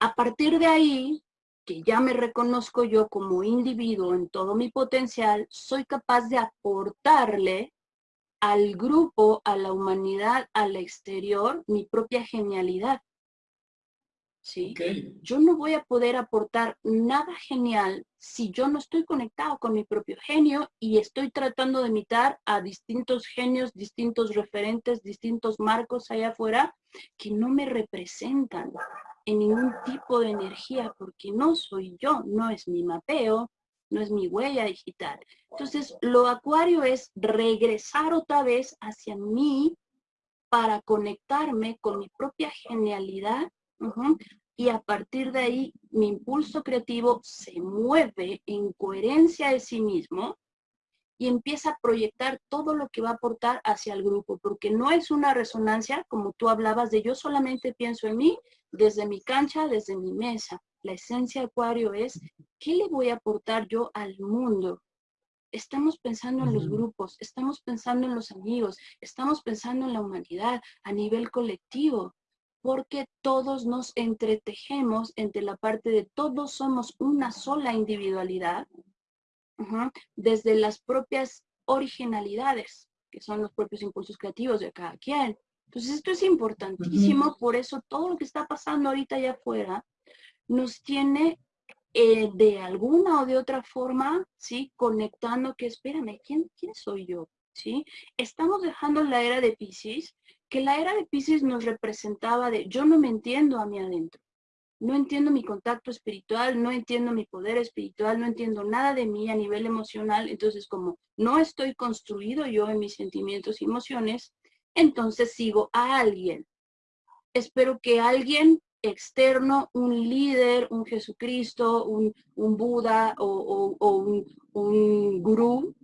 A partir de ahí, que ya me reconozco yo como individuo en todo mi potencial, soy capaz de aportarle al grupo, a la humanidad, al exterior, mi propia genialidad. ¿Sí? Yo no voy a poder aportar nada genial si yo no estoy conectado con mi propio genio y estoy tratando de imitar a distintos genios, distintos referentes, distintos marcos allá afuera que no me representan en ningún tipo de energía porque no soy yo, no es mi mapeo, no es mi huella digital. Entonces, lo acuario es regresar otra vez hacia mí para conectarme con mi propia genialidad y a partir de ahí mi impulso creativo se mueve en coherencia de sí mismo y empieza a proyectar todo lo que va a aportar hacia el grupo, porque no es una resonancia como tú hablabas de yo solamente pienso en mí desde mi cancha, desde mi mesa. La esencia Acuario es, ¿qué le voy a aportar yo al mundo? Estamos pensando en los grupos, estamos pensando en los amigos, estamos pensando en la humanidad a nivel colectivo, porque todos nos entretejemos entre la parte de todos somos una sola individualidad, desde las propias originalidades, que son los propios impulsos creativos de cada quien. Entonces esto es importantísimo, por eso todo lo que está pasando ahorita allá afuera nos tiene eh, de alguna o de otra forma, ¿sí? Conectando que, espérame, ¿quién, ¿quién soy yo? ¿Sí? Estamos dejando la era de Pisces, que la era de Pisces nos representaba de yo no me entiendo a mí adentro no entiendo mi contacto espiritual, no entiendo mi poder espiritual, no entiendo nada de mí a nivel emocional, entonces como no estoy construido yo en mis sentimientos y emociones, entonces sigo a alguien. Espero que alguien externo, un líder, un Jesucristo, un, Buda o, un, un gurú,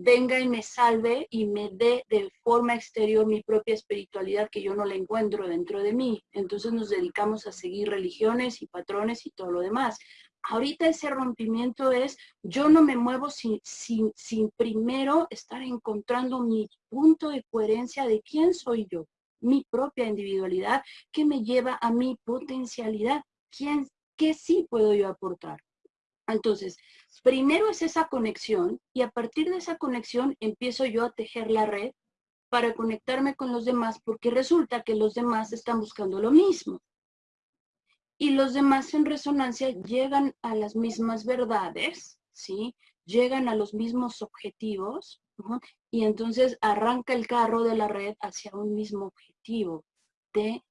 venga y me salve y me dé de forma exterior mi propia espiritualidad que yo no la encuentro dentro de mí. Entonces nos dedicamos a seguir religiones y patrones y todo lo demás. Ahorita ese rompimiento es, yo no me muevo sin, sin, sin primero estar encontrando mi punto de coherencia de quién soy yo, mi propia individualidad que me lleva a mi potencialidad, quién, qué sí puedo yo aportar. Entonces, primero es esa conexión y a partir de esa conexión empiezo yo a tejer la red para conectarme con los demás porque resulta que los demás están buscando lo mismo. Y los demás en resonancia llegan a las mismas verdades, ¿sí? Llegan a los mismos objetivos y entonces arranca el carro de la red hacia un mismo objetivo de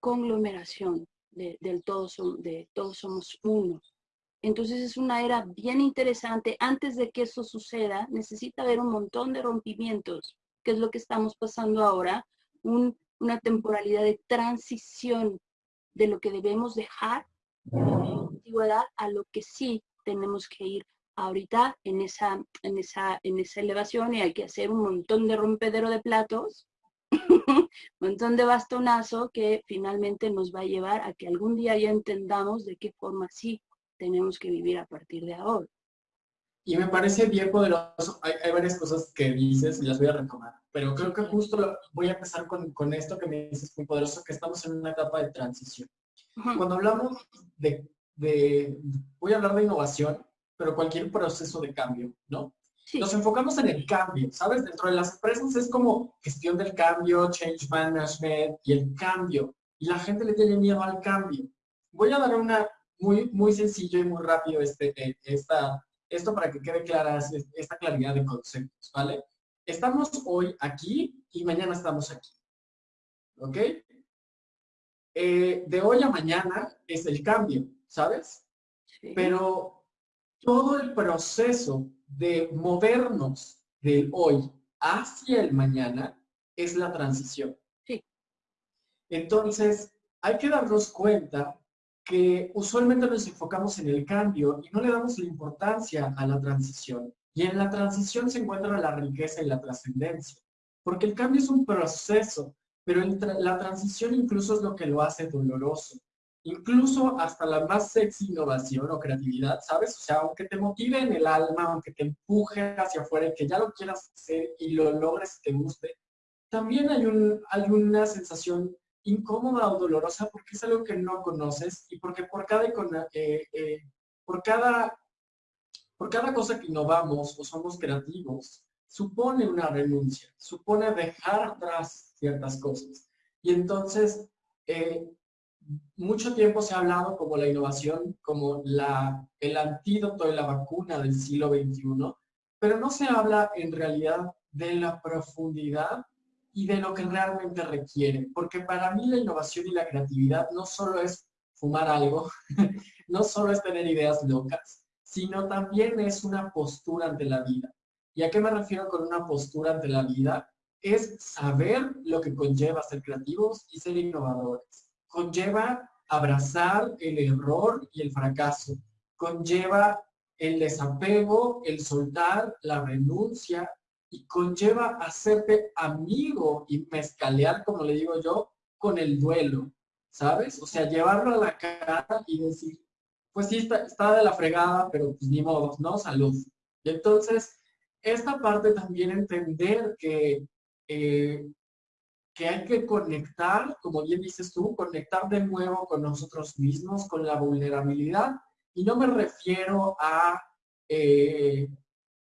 conglomeración, de, del todo, de todos somos uno. Entonces es una era bien interesante. Antes de que eso suceda, necesita haber un montón de rompimientos, que es lo que estamos pasando ahora, una temporalidad de transición de lo que debemos dejar antigüedad a lo que sí tenemos que ir ahorita en esa, en esa, en esa elevación y hay que hacer un montón de rompedero de platos, un montón de bastonazo que finalmente nos va a llevar a que algún día ya entendamos de qué forma sí tenemos que vivir a partir de ahora. Y me parece bien poderoso, hay, varias cosas que dices y las voy a retomar, pero creo que justo voy a empezar con, con, esto que me dices muy poderoso, que estamos en una etapa de transición. Cuando hablamos de, de, voy a hablar de innovación, pero cualquier proceso de cambio, ¿no? Nos enfocamos en el cambio, ¿sabes? Dentro de las empresas es como gestión del cambio, change management y el cambio. Y la gente le tiene miedo al cambio. Voy a dar una, muy, muy sencillo y muy rápido este, eh, esta, esto para que quede clara esta claridad de conceptos, ¿vale? Estamos hoy aquí y mañana estamos aquí. ¿Ok? Eh, de hoy a mañana es el cambio, ¿sabes? Pero todo el proceso de movernos del hoy hacia el mañana es la transición. Sí. Entonces, hay que darnos cuenta que usualmente nos enfocamos en el cambio y no le damos la importancia a la transición. Y en la transición se encuentra la riqueza y la trascendencia. Porque el cambio es un proceso, pero la transición incluso es lo que lo hace doloroso. Incluso hasta la más sexy innovación o creatividad, ¿sabes? O sea, aunque te motive en el alma, aunque te empuje hacia afuera y que ya lo quieras hacer y lo logres y te guste, también hay, hay una sensación incómoda o dolorosa porque es algo que no conoces y porque por cada, eh, eh, por cada, por cada cosa que innovamos o somos creativos, supone una renuncia, supone dejar atrás ciertas cosas. Y entonces, eh, mucho tiempo se ha hablado como la innovación, como la, el antídoto de la vacuna del siglo XXI, pero no se habla en realidad de la profundidad y de lo que realmente requiere. Porque para mí la innovación y la creatividad no solo es fumar algo, no solo es tener ideas locas, sino también es una postura ante la vida. ¿Y a qué me refiero con una postura ante la vida? Es saber lo que conlleva ser creativos y ser innovadores. Conlleva abrazar el error y el fracaso. Conlleva el desapego, el soltar, la renuncia, y conlleva hacerte amigo y mezcalear, como le digo yo, con el duelo, ¿sabes? O sea, llevarlo a la cara y decir, pues sí, está, de la fregada, pero pues ni modo, ¿no? Salud. Y entonces, esta parte también entender que, eh, que hay que conectar, como bien dices tú, conectar de nuevo con nosotros mismos, con la vulnerabilidad. Y no me refiero a, eh,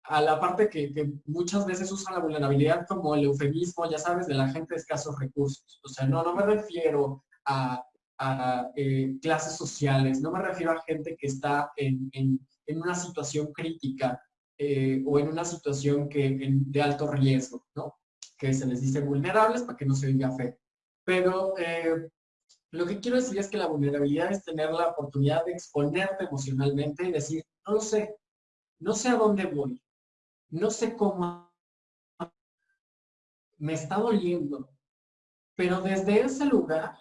a la parte que, muchas veces usa la vulnerabilidad como el eufemismo, ya sabes, de la gente de escasos recursos. O sea, no, no me refiero a eh, clases sociales, no me refiero a gente que está en, una situación crítica eh, o en una situación que, de alto riesgo, ¿no? que se les dice vulnerables para que no se viva fe. Pero eh, lo que quiero decir es que la vulnerabilidad es tener la oportunidad de exponerte emocionalmente y decir, no lo sé, no sé a dónde voy, no sé cómo me está doliendo, pero desde ese lugar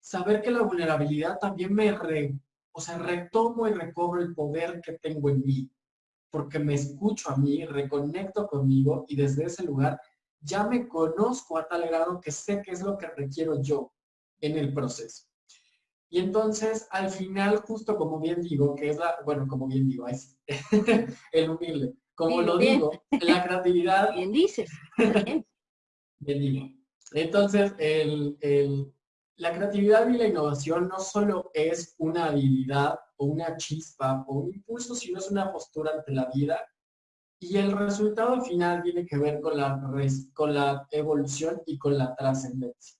saber que la vulnerabilidad también me re, o sea, retomo y recobro el poder que tengo en mí, porque me escucho a mí, reconecto conmigo y desde ese lugar ya me conozco a tal grado que sé qué es lo que requiero yo en el proceso. Y entonces, al final, justo como bien digo, que es la, bueno, como bien digo, ahí el humilde, como lo digo, la creatividad. Bien dices. bien digo. Entonces, el, el, la creatividad y la innovación no solo es una habilidad o una chispa o un impulso, sino es una postura ante la vida. Y el resultado final tiene que ver con la, con la evolución y con la trascendencia.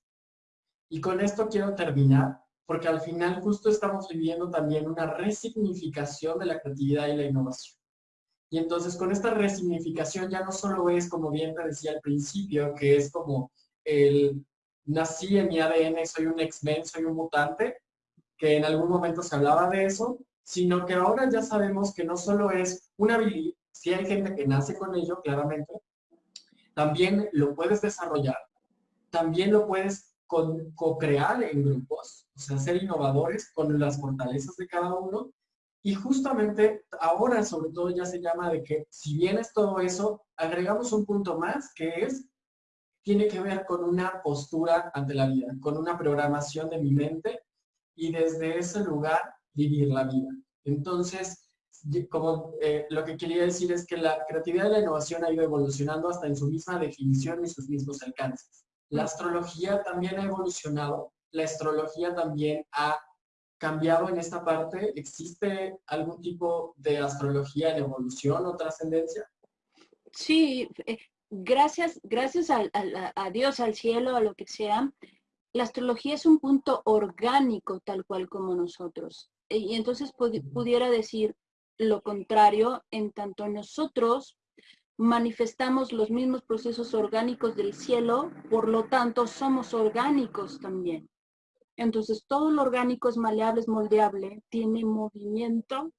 Y con esto quiero terminar, porque al final justo estamos viviendo también una resignificación de la creatividad y la innovación. Y entonces con esta resignificación ya no solo es, como bien te decía al principio, que es como el nací en mi ADN, soy un X-Men, soy un mutante, que en algún momento se hablaba de eso, sino que ahora ya sabemos que no solo es una habilidad, si hay gente que nace con ello, claramente, también lo puedes desarrollar, también lo puedes co-crear en grupos, o sea, ser innovadores con las fortalezas de cada uno. Y justamente ahora sobre todo ya se llama de que si bien es todo eso, agregamos un punto más que es tiene que ver con una postura ante la vida, con una programación de mi mente y desde ese lugar vivir la vida. Entonces, como eh, lo que quería decir es que la creatividad y la innovación ha ido evolucionando hasta en su misma definición y sus mismos alcances. La astrología también ha evolucionado, la astrología también ha cambiado en esta parte. ¿Existe algún tipo de astrología en evolución o trascendencia? Sí, eh, gracias, gracias a, Dios, al cielo, a lo que sea, la astrología es un punto orgánico tal cual como nosotros. Y entonces pudiera decir lo contrario, en tanto nosotros manifestamos los mismos procesos orgánicos del cielo, por lo tanto somos orgánicos también. Entonces todo lo orgánico es maleable, es moldeable, tiene movimiento,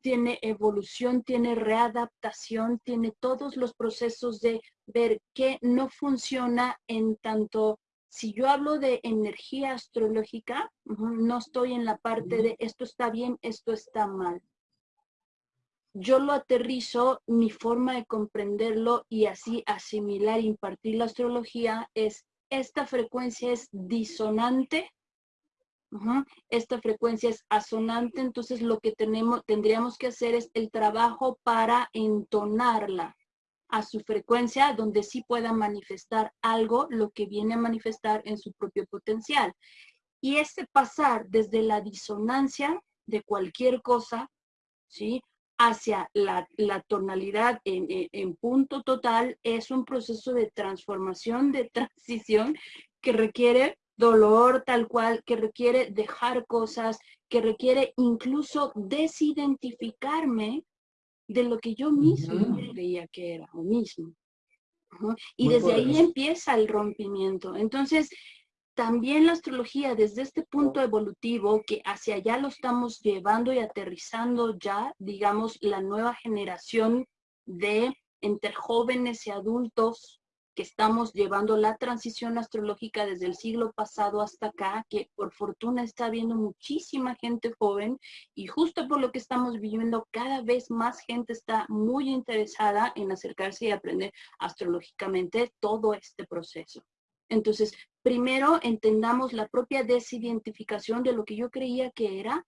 tiene evolución, tiene readaptación, tiene todos los procesos de ver qué no funciona en tanto, si yo hablo de energía astrológica, no estoy en la parte de esto está bien, esto está mal. Yo lo aterrizo, mi forma de comprenderlo y así asimilar, impartir la astrología es, esta frecuencia es disonante esta frecuencia es asonante, entonces lo que tenemos, tendríamos que hacer es el trabajo para entonarla a su frecuencia donde sí pueda manifestar algo, lo que viene a manifestar en su propio potencial. Y este pasar desde la disonancia de cualquier cosa, ¿sí? Hacia la, tonalidad en, en, punto total es un proceso de transformación, de transición que requiere dolor tal cual, que requiere dejar cosas, que requiere incluso desidentificarme de lo que yo mismo creía que era o mismo. Y desde ahí empieza el rompimiento. Entonces, también la astrología desde este punto evolutivo que hacia allá lo estamos llevando y aterrizando ya, digamos, la nueva generación de entre jóvenes y adultos, que estamos llevando la transición astrológica desde el siglo pasado hasta acá, que por fortuna está viendo muchísima gente joven y justo por lo que estamos viviendo, cada vez más gente está muy interesada en acercarse y aprender astrológicamente todo este proceso. Entonces, primero entendamos la propia desidentificación de lo que yo creía que era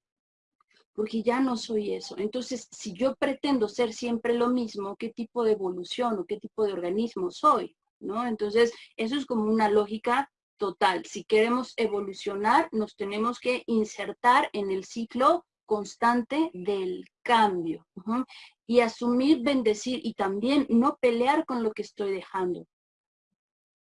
porque ya no soy eso. Entonces, si yo pretendo ser siempre lo mismo, ¿qué tipo de evolución o qué tipo de organismo soy? ¿No? Entonces, eso es como una lógica total. Si queremos evolucionar, nos tenemos que insertar en el ciclo constante del cambio y asumir, bendecir y también no pelear con lo que estoy dejando.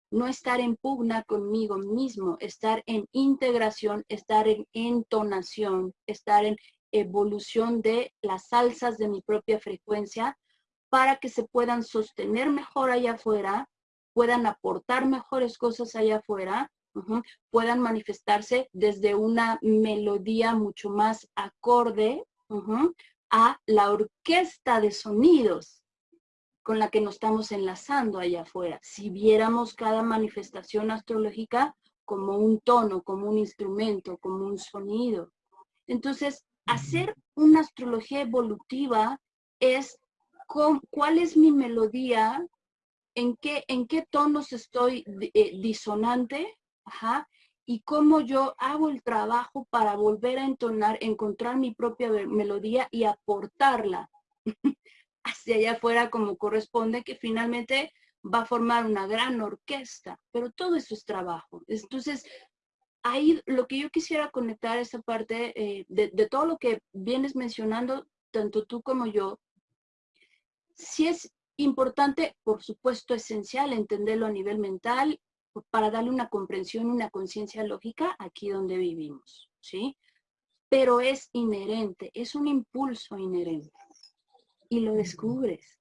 No estar en pugna conmigo mismo, estar en integración, estar en entonación, estar en evolución de las salsas de mi propia frecuencia para que se puedan sostener mejor allá afuera, puedan aportar mejores cosas allá afuera, puedan manifestarse desde una melodía mucho más acorde a la orquesta de sonidos con la que nos estamos enlazando allá afuera. Si viéramos cada manifestación astrológica como un tono, como un instrumento, como un sonido. Entonces, hacer una astrología evolutiva es cuál es mi melodía, en qué, en qué tonos estoy eh, disonante, y cómo yo hago el trabajo para volver a entonar, encontrar mi propia melodía y aportarla hacia allá afuera como corresponde, que finalmente va a formar una gran orquesta, pero todo eso es trabajo. Entonces, ahí lo que yo quisiera conectar esa parte eh, de, todo lo que vienes mencionando, tanto tú como yo, sí es importante, por supuesto esencial, entenderlo a nivel mental para darle una comprensión, una conciencia lógica aquí donde vivimos, ¿sí? Pero es inherente, es un impulso inherente y lo descubres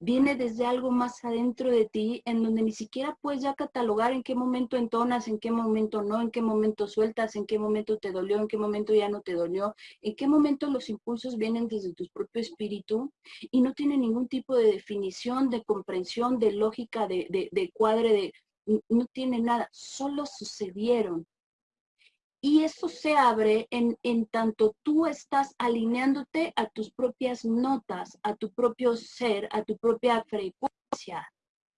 viene desde algo más adentro de ti, en donde ni siquiera puedes ya catalogar en qué momento entonas, en qué momento no, en qué momento sueltas, en qué momento te dolió, en qué momento ya no te dolió, en qué momento los impulsos vienen desde tu propio espíritu y no tiene ningún tipo de definición, de comprensión, de lógica, de, de cuadre, de, no tiene nada, solo sucedieron. Y eso se abre en, en, tanto tú estás alineándote a tus propias notas, a tu propio ser, a tu propia frecuencia,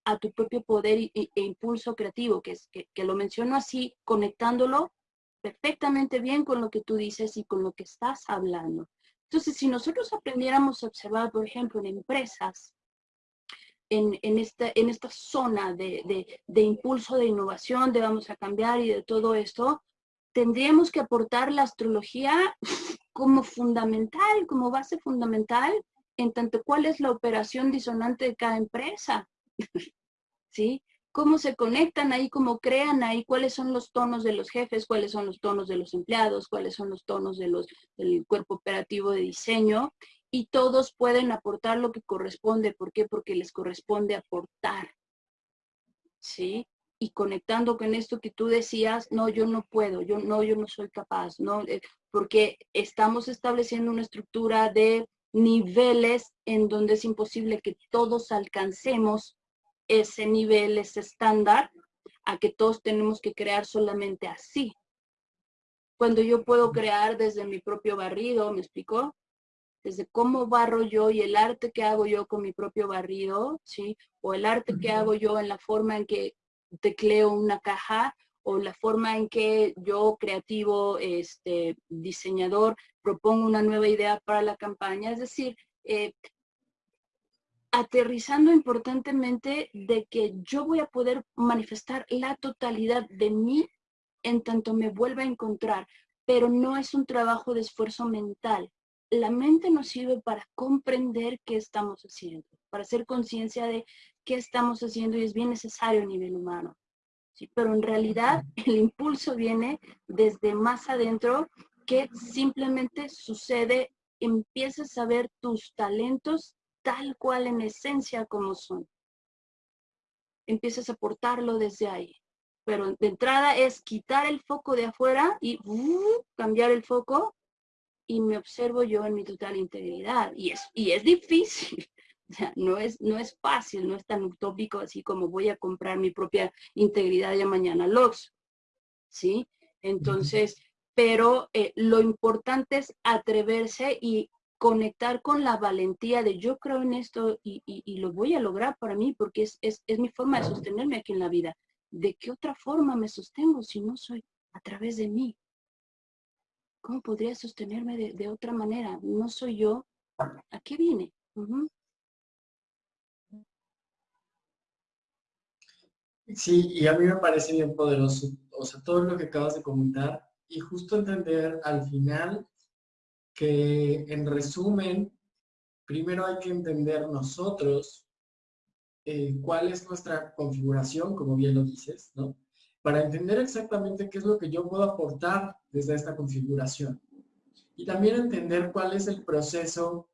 a tu propio poder e, impulso creativo, que, es, que, lo menciono así, conectándolo perfectamente bien con lo que tú dices y con lo que estás hablando. Entonces, si nosotros aprendiéramos a observar, por ejemplo, en empresas, en, en, esta, en esta zona de, de, de, impulso de innovación, de vamos a cambiar y de todo esto, tendríamos que aportar la astrología como fundamental, como base fundamental, en tanto cuál es la operación disonante de cada empresa. ¿Sí? Cómo se conectan ahí, cómo crean ahí, cuáles son los tonos de los jefes, cuáles son los tonos de los empleados, cuáles son los tonos de los, del cuerpo operativo de diseño. Y todos pueden aportar lo que corresponde. ¿Por qué? Porque les corresponde aportar. ¿Sí? Y conectando con esto que tú decías, no, yo no puedo, yo no, yo no soy capaz, no, eh, porque estamos estableciendo una estructura de niveles en donde es imposible que todos alcancemos ese nivel, ese estándar, a que todos tenemos que crear solamente así. Cuando yo puedo crear desde mi propio barrido, ¿me explicó? Desde cómo barro yo y el arte que hago yo con mi propio barrido, ¿sí? O el arte que hago yo en la forma en que tecleo una caja o la forma en que yo, creativo, este, diseñador, propongo una nueva idea para la campaña. Es decir, eh, aterrizando importantemente de que yo voy a poder manifestar la totalidad de mí en tanto me vuelva a encontrar, pero no es un trabajo de esfuerzo mental. La mente nos sirve para comprender qué estamos haciendo, para hacer conciencia de qué estamos haciendo y es bien necesario a nivel humano. ¿sí? Pero en realidad el impulso viene desde más adentro que simplemente sucede, empiezas a ver tus talentos tal cual en esencia como son. Empiezas a portarlo desde ahí. Pero de entrada es quitar el foco de afuera y uh, cambiar el foco y me observo yo en mi total integridad. Y es, y es difícil, no es, no es fácil, no es tan utópico así como voy a comprar mi propia integridad ya mañana los ¿sí? Entonces, pero eh, lo importante es atreverse y conectar con la valentía de yo creo en esto y, lo voy a lograr para mí porque es, mi forma de sostenerme aquí en la vida. ¿De qué otra forma me sostengo si no soy a través de mí? ¿Cómo podría sostenerme de, otra manera? No soy yo. ¿A qué vine? Sí, y a mí me parece bien poderoso, o sea, todo lo que acabas de comentar y justo entender al final que en resumen, primero hay que entender nosotros eh, cuál es nuestra configuración, como bien lo dices, ¿no? Para entender exactamente qué es lo que yo puedo aportar desde esta configuración. Y también entender cuál es el proceso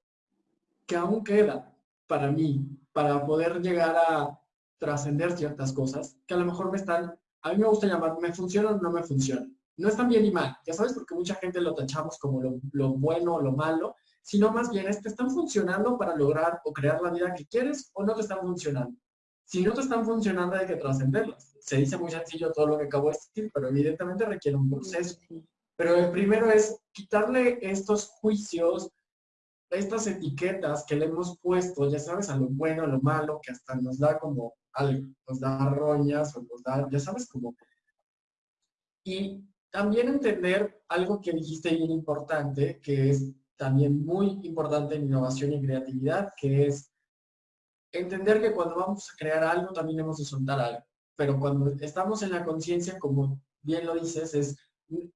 que aún queda para mí, para poder llegar a trascender ciertas cosas que a lo mejor me están, a mí me gusta llamar, me funciona o no me funciona. No están bien ni mal, ya sabes, porque mucha gente lo tachamos como lo, bueno o lo malo, sino más bien es, ¿te están funcionando para lograr o crear la vida que quieres o no te están funcionando? Si no te están funcionando hay que trascenderlas. Se dice muy sencillo todo lo que acabo de decir, pero evidentemente requiere un proceso. Pero el primero es quitarle estos juicios, estas etiquetas que le hemos puesto, ya sabes, a lo bueno, a lo malo, que hasta nos da como nos da roñas o nos da, ya sabes, como... Y también entender algo que dijiste bien importante, que es también muy importante en innovación y creatividad, que es entender que cuando vamos a crear algo también hemos de soltar algo. Pero cuando estamos en la conciencia, como bien lo dices, es,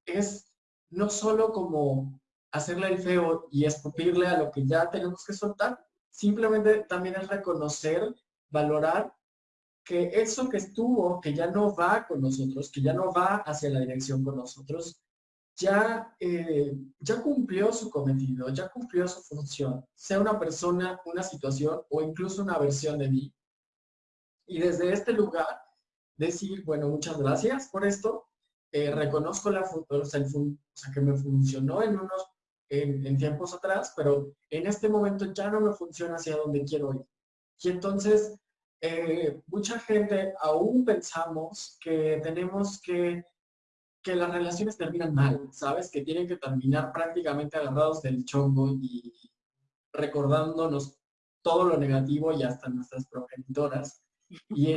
es no solo como hacerle el feo y escupirle a lo que ya tenemos que soltar, simplemente también es reconocer, valorar que eso que estuvo, que ya no va con nosotros, que ya no va hacia la dirección con nosotros, ya, eh, ya cumplió su cometido, ya cumplió su función, sea una persona, una situación o incluso una versión de mí. Y desde este lugar, decir, bueno, muchas gracias por esto, eh, reconozco la, o sea, que me funcionó en unos en, en, tiempos atrás, pero en este momento ya no me funciona hacia donde quiero ir. Y entonces eh, mucha gente aún pensamos que tenemos que, que las relaciones terminan mal, ¿sabes? Que tienen que terminar prácticamente agarrados del chongo y recordándonos todo lo negativo y hasta nuestras progenitoras. Y,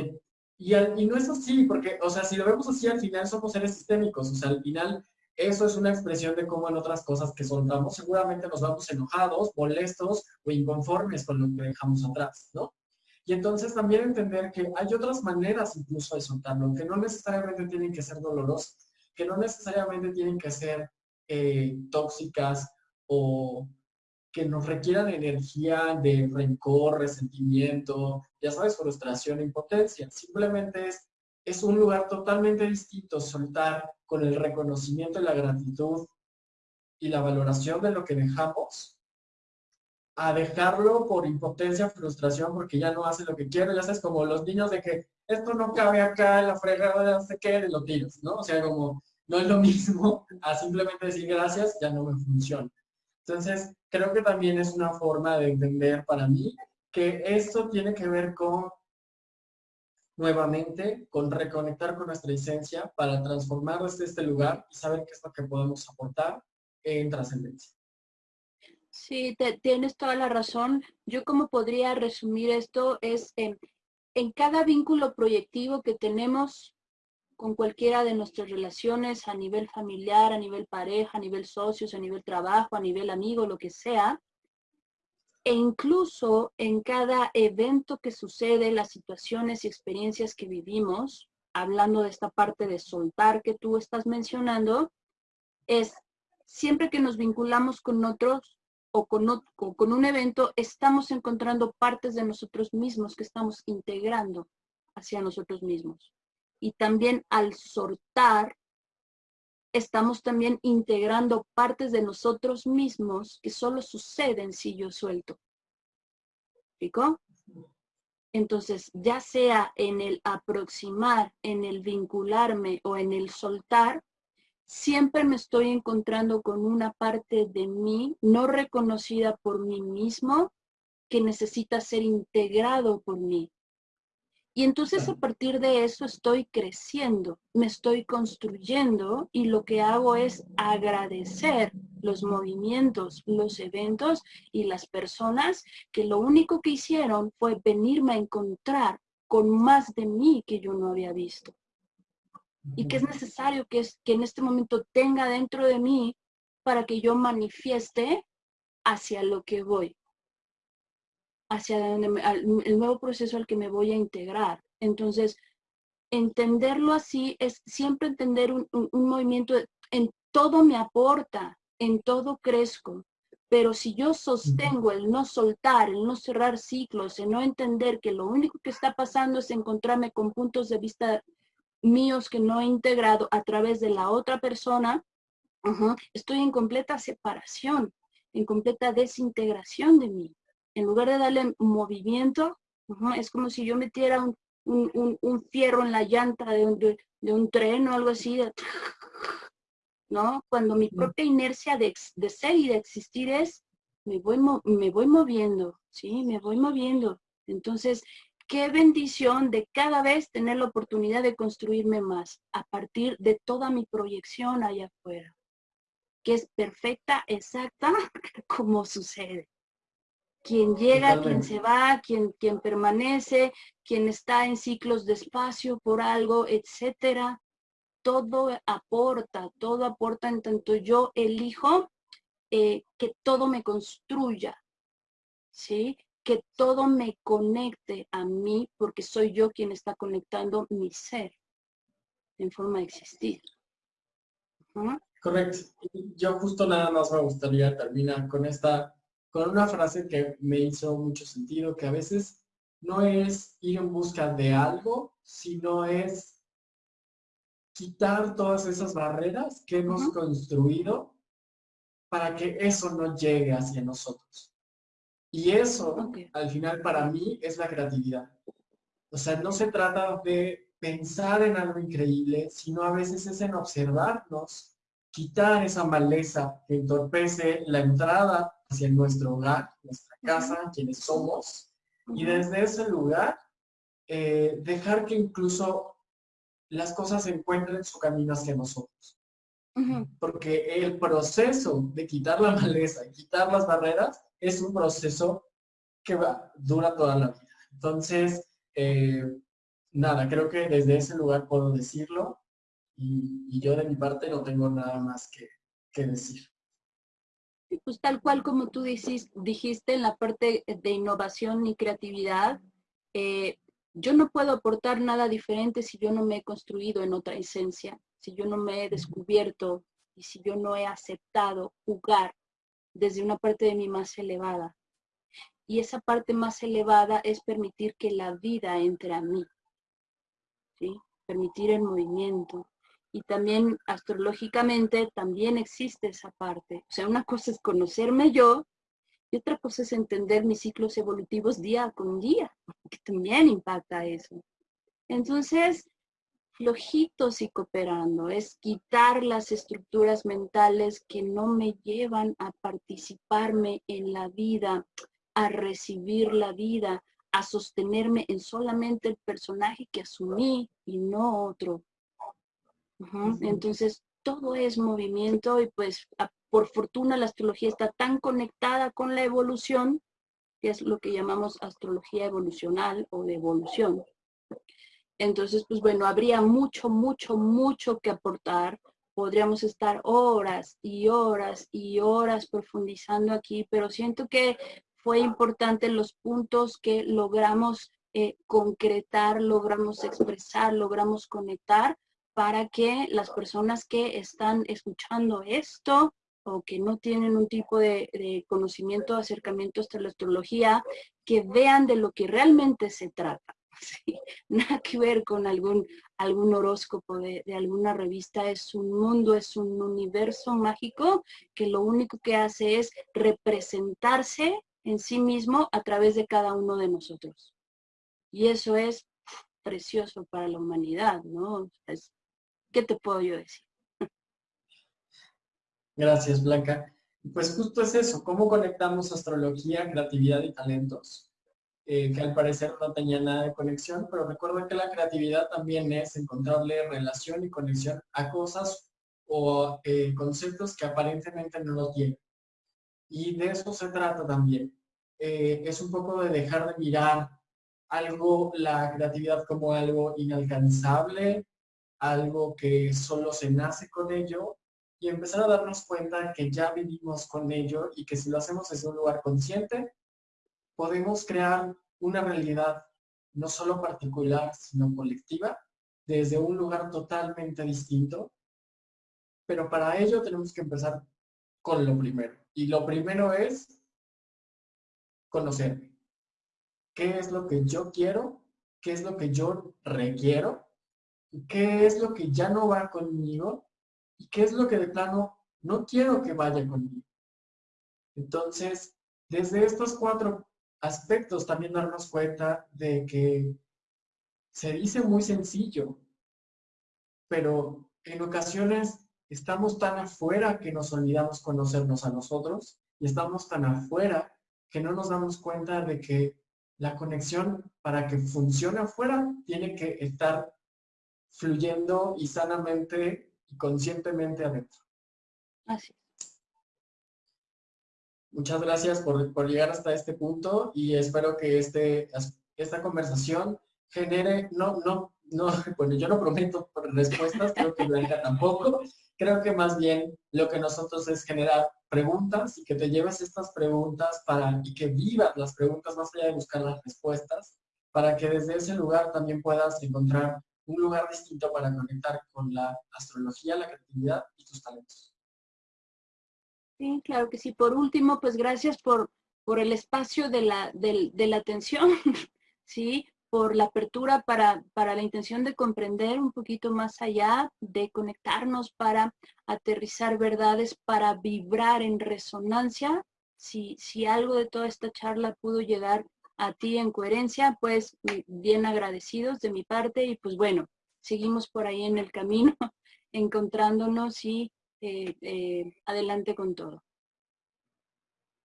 y, y, no es así, porque, o sea, si lo vemos así, al final somos seres sistémicos, o sea, al final eso es una expresión de cómo en otras cosas que soltamos seguramente nos vamos enojados, molestos o inconformes con lo que dejamos atrás, ¿no? Y entonces también entender que hay otras maneras incluso de soltarlo, que no necesariamente tienen que ser dolorosas, que no necesariamente tienen que ser eh, tóxicas o que nos requieran energía de rencor, resentimiento, ya sabes, frustración, impotencia. Simplemente es, es un lugar totalmente distinto soltar con el reconocimiento y la gratitud y la valoración de lo que dejamos a dejarlo por impotencia, frustración, porque ya no hace lo que quiere, ya sabes, como los niños de que esto no cabe acá en la fregada, no sé qué, de lo tiros, ¿no? O sea, como no es lo mismo a simplemente decir gracias, ya no me funciona. Entonces, creo que también es una forma de entender para mí que esto tiene que ver con, nuevamente, con reconectar con nuestra esencia para transformar desde este lugar y saber qué es lo que podemos aportar en trascendencia. Sí, tienes toda la razón. Yo como podría resumir esto es en, en cada vínculo proyectivo que tenemos con cualquiera de nuestras relaciones a nivel familiar, a nivel pareja, a nivel socios, a nivel trabajo, a nivel amigo, lo que sea, e incluso en cada evento que sucede, las situaciones y experiencias que vivimos, hablando de esta parte de soltar que tú estás mencionando, es siempre que nos vinculamos con otros, o con, un evento, estamos encontrando partes de nosotros mismos que estamos integrando hacia nosotros mismos. Y también al soltar, estamos también integrando partes de nosotros mismos que solo suceden si yo suelto. Entonces, ya sea en el aproximar, en el vincularme o en el soltar, siempre me estoy encontrando con una parte de mí no reconocida por mí mismo que necesita ser integrado por mí. Y entonces a partir de eso estoy creciendo, me estoy construyendo y lo que hago es agradecer los movimientos, los eventos y las personas que lo único que hicieron fue venirme a encontrar con más de mí que yo no había visto. Y que es necesario que, es, que en este momento tenga dentro de mí para que yo manifieste hacia lo que voy hacia el nuevo proceso al que me voy a integrar. Entonces, entenderlo así es siempre entender un, movimiento, en todo me aporta, en todo crezco, pero si yo sostengo el no soltar, el no cerrar ciclos, el no entender que lo único que está pasando es encontrarme con puntos de vista míos que no he integrado a través de la otra persona, estoy en completa separación, en completa desintegración de mí en lugar de darle movimiento, es como si yo metiera un, fierro en la llanta de un, tren o algo así, ¿no? Cuando mi propia inercia de, ser y de existir es, me voy, me voy moviendo, ¿sí? Me voy moviendo. Entonces, qué bendición de cada vez tener la oportunidad de construirme más a partir de toda mi proyección allá afuera, que es perfecta, exacta, como sucede quien llega, quien se va, quien, quien permanece, quien está en ciclos de espacio por algo, etcétera. Todo aporta, todo aporta en tanto yo elijo eh, que todo me construya, ¿sí? Que todo me conecte a mí porque soy yo quien está conectando mi ser en forma de existir. Correcto. Yo justo nada más me gustaría terminar con esta con una frase que me hizo mucho sentido, que a veces no es ir en busca de algo, sino es quitar todas esas barreras que hemos construido para que eso no llegue hacia nosotros. Y eso, al final, para mí, es la creatividad. O sea, no se trata de pensar en algo increíble, sino a veces es en observarnos, quitar esa maleza que entorpece la entrada hacia nuestro hogar, nuestra casa, quienes somos, y desde ese lugar eh, dejar que incluso las cosas encuentren su camino hacia nosotros. Porque el proceso de quitar la maleza, quitar las barreras, es un proceso que va, dura toda la vida. Entonces, eh, nada, creo que desde ese lugar puedo decirlo y, yo de mi parte no tengo nada más que, que decir. Pues tal cual como tú dijiste en la parte de innovación y creatividad, eh, yo no puedo aportar nada diferente si yo no me he construido en otra esencia, si yo no me he descubierto y si yo no he aceptado jugar desde una parte de mí más elevada. Y esa parte más elevada es permitir que la vida entre a mí, ¿sí? permitir el movimiento, y también astrológicamente también existe esa parte. O sea, una cosa es conocerme yo y otra cosa es entender mis ciclos evolutivos día con día, que también impacta eso. Entonces, flojitos y cooperando, es quitar las estructuras mentales que no me llevan a participarme en la vida, a recibir la vida, a sostenerme en solamente el personaje que asumí y no otro. Entonces, todo es movimiento y pues por fortuna la astrología está tan conectada con la evolución, que es lo que llamamos astrología evolucional o de evolución. Entonces, pues bueno, habría mucho, mucho, mucho que aportar. Podríamos estar horas y horas y horas profundizando aquí, pero siento que fue importante los puntos que logramos eh, concretar, logramos expresar, logramos conectar para que las personas que están escuchando esto o que no tienen un tipo de, conocimiento, acercamiento a la astrología, que vean de lo que realmente se trata. Nada que ver con algún, algún horóscopo de, de, alguna revista, es un mundo, es un universo mágico que lo único que hace es representarse en sí mismo a través de cada uno de nosotros. Y eso es precioso para la humanidad, ¿no? ¿Qué te puedo yo decir? Gracias, Blanca. Pues justo es eso, cómo conectamos astrología, creatividad y talentos, eh, que al parecer no tenía nada de conexión, pero recuerda que la creatividad también es encontrarle relación y conexión a cosas o eh, conceptos que aparentemente no lo tienen. Y de eso se trata también. Eh, es un poco de dejar de mirar algo, la creatividad como algo inalcanzable, algo que solo se nace con ello y empezar a darnos cuenta que ya vivimos con ello y que si lo hacemos desde un lugar consciente, podemos crear una realidad no solo particular, sino colectiva, desde un lugar totalmente distinto. Pero para ello tenemos que empezar con lo primero. Y lo primero es conocerme. ¿Qué es lo que yo quiero? ¿Qué es lo que yo requiero? ¿Qué es lo que ya no va conmigo? ¿Y qué es lo que de plano no quiero que vaya conmigo? Entonces, desde estos cuatro aspectos también darnos cuenta de que se dice muy sencillo, pero en ocasiones estamos tan afuera que nos olvidamos conocernos a nosotros y estamos tan afuera que no nos damos cuenta de que la conexión para que funcione afuera tiene que estar fluyendo y sanamente y conscientemente adentro. Así. Muchas gracias por, por, llegar hasta este punto y espero que este, esta conversación genere, no, no, no, bueno, yo no prometo respuestas, creo que Blanca tampoco, creo que más bien lo que nosotros es generar preguntas y que te lleves estas preguntas para, y que vivas las preguntas más allá de buscar las respuestas, para que desde ese lugar también puedas encontrar un lugar distinto para conectar con la astrología, la creatividad y tus talentos. Sí, claro que sí. Por último, pues gracias por, por el espacio de la, de, de la atención, ¿sí? por la apertura para, para, la intención de comprender un poquito más allá, de conectarnos para aterrizar verdades, para vibrar en resonancia. Si, si algo de toda esta charla pudo llegar a ti en coherencia, pues bien agradecidos de mi parte y pues bueno, seguimos por ahí en el camino, encontrándonos y eh, eh, adelante con todo.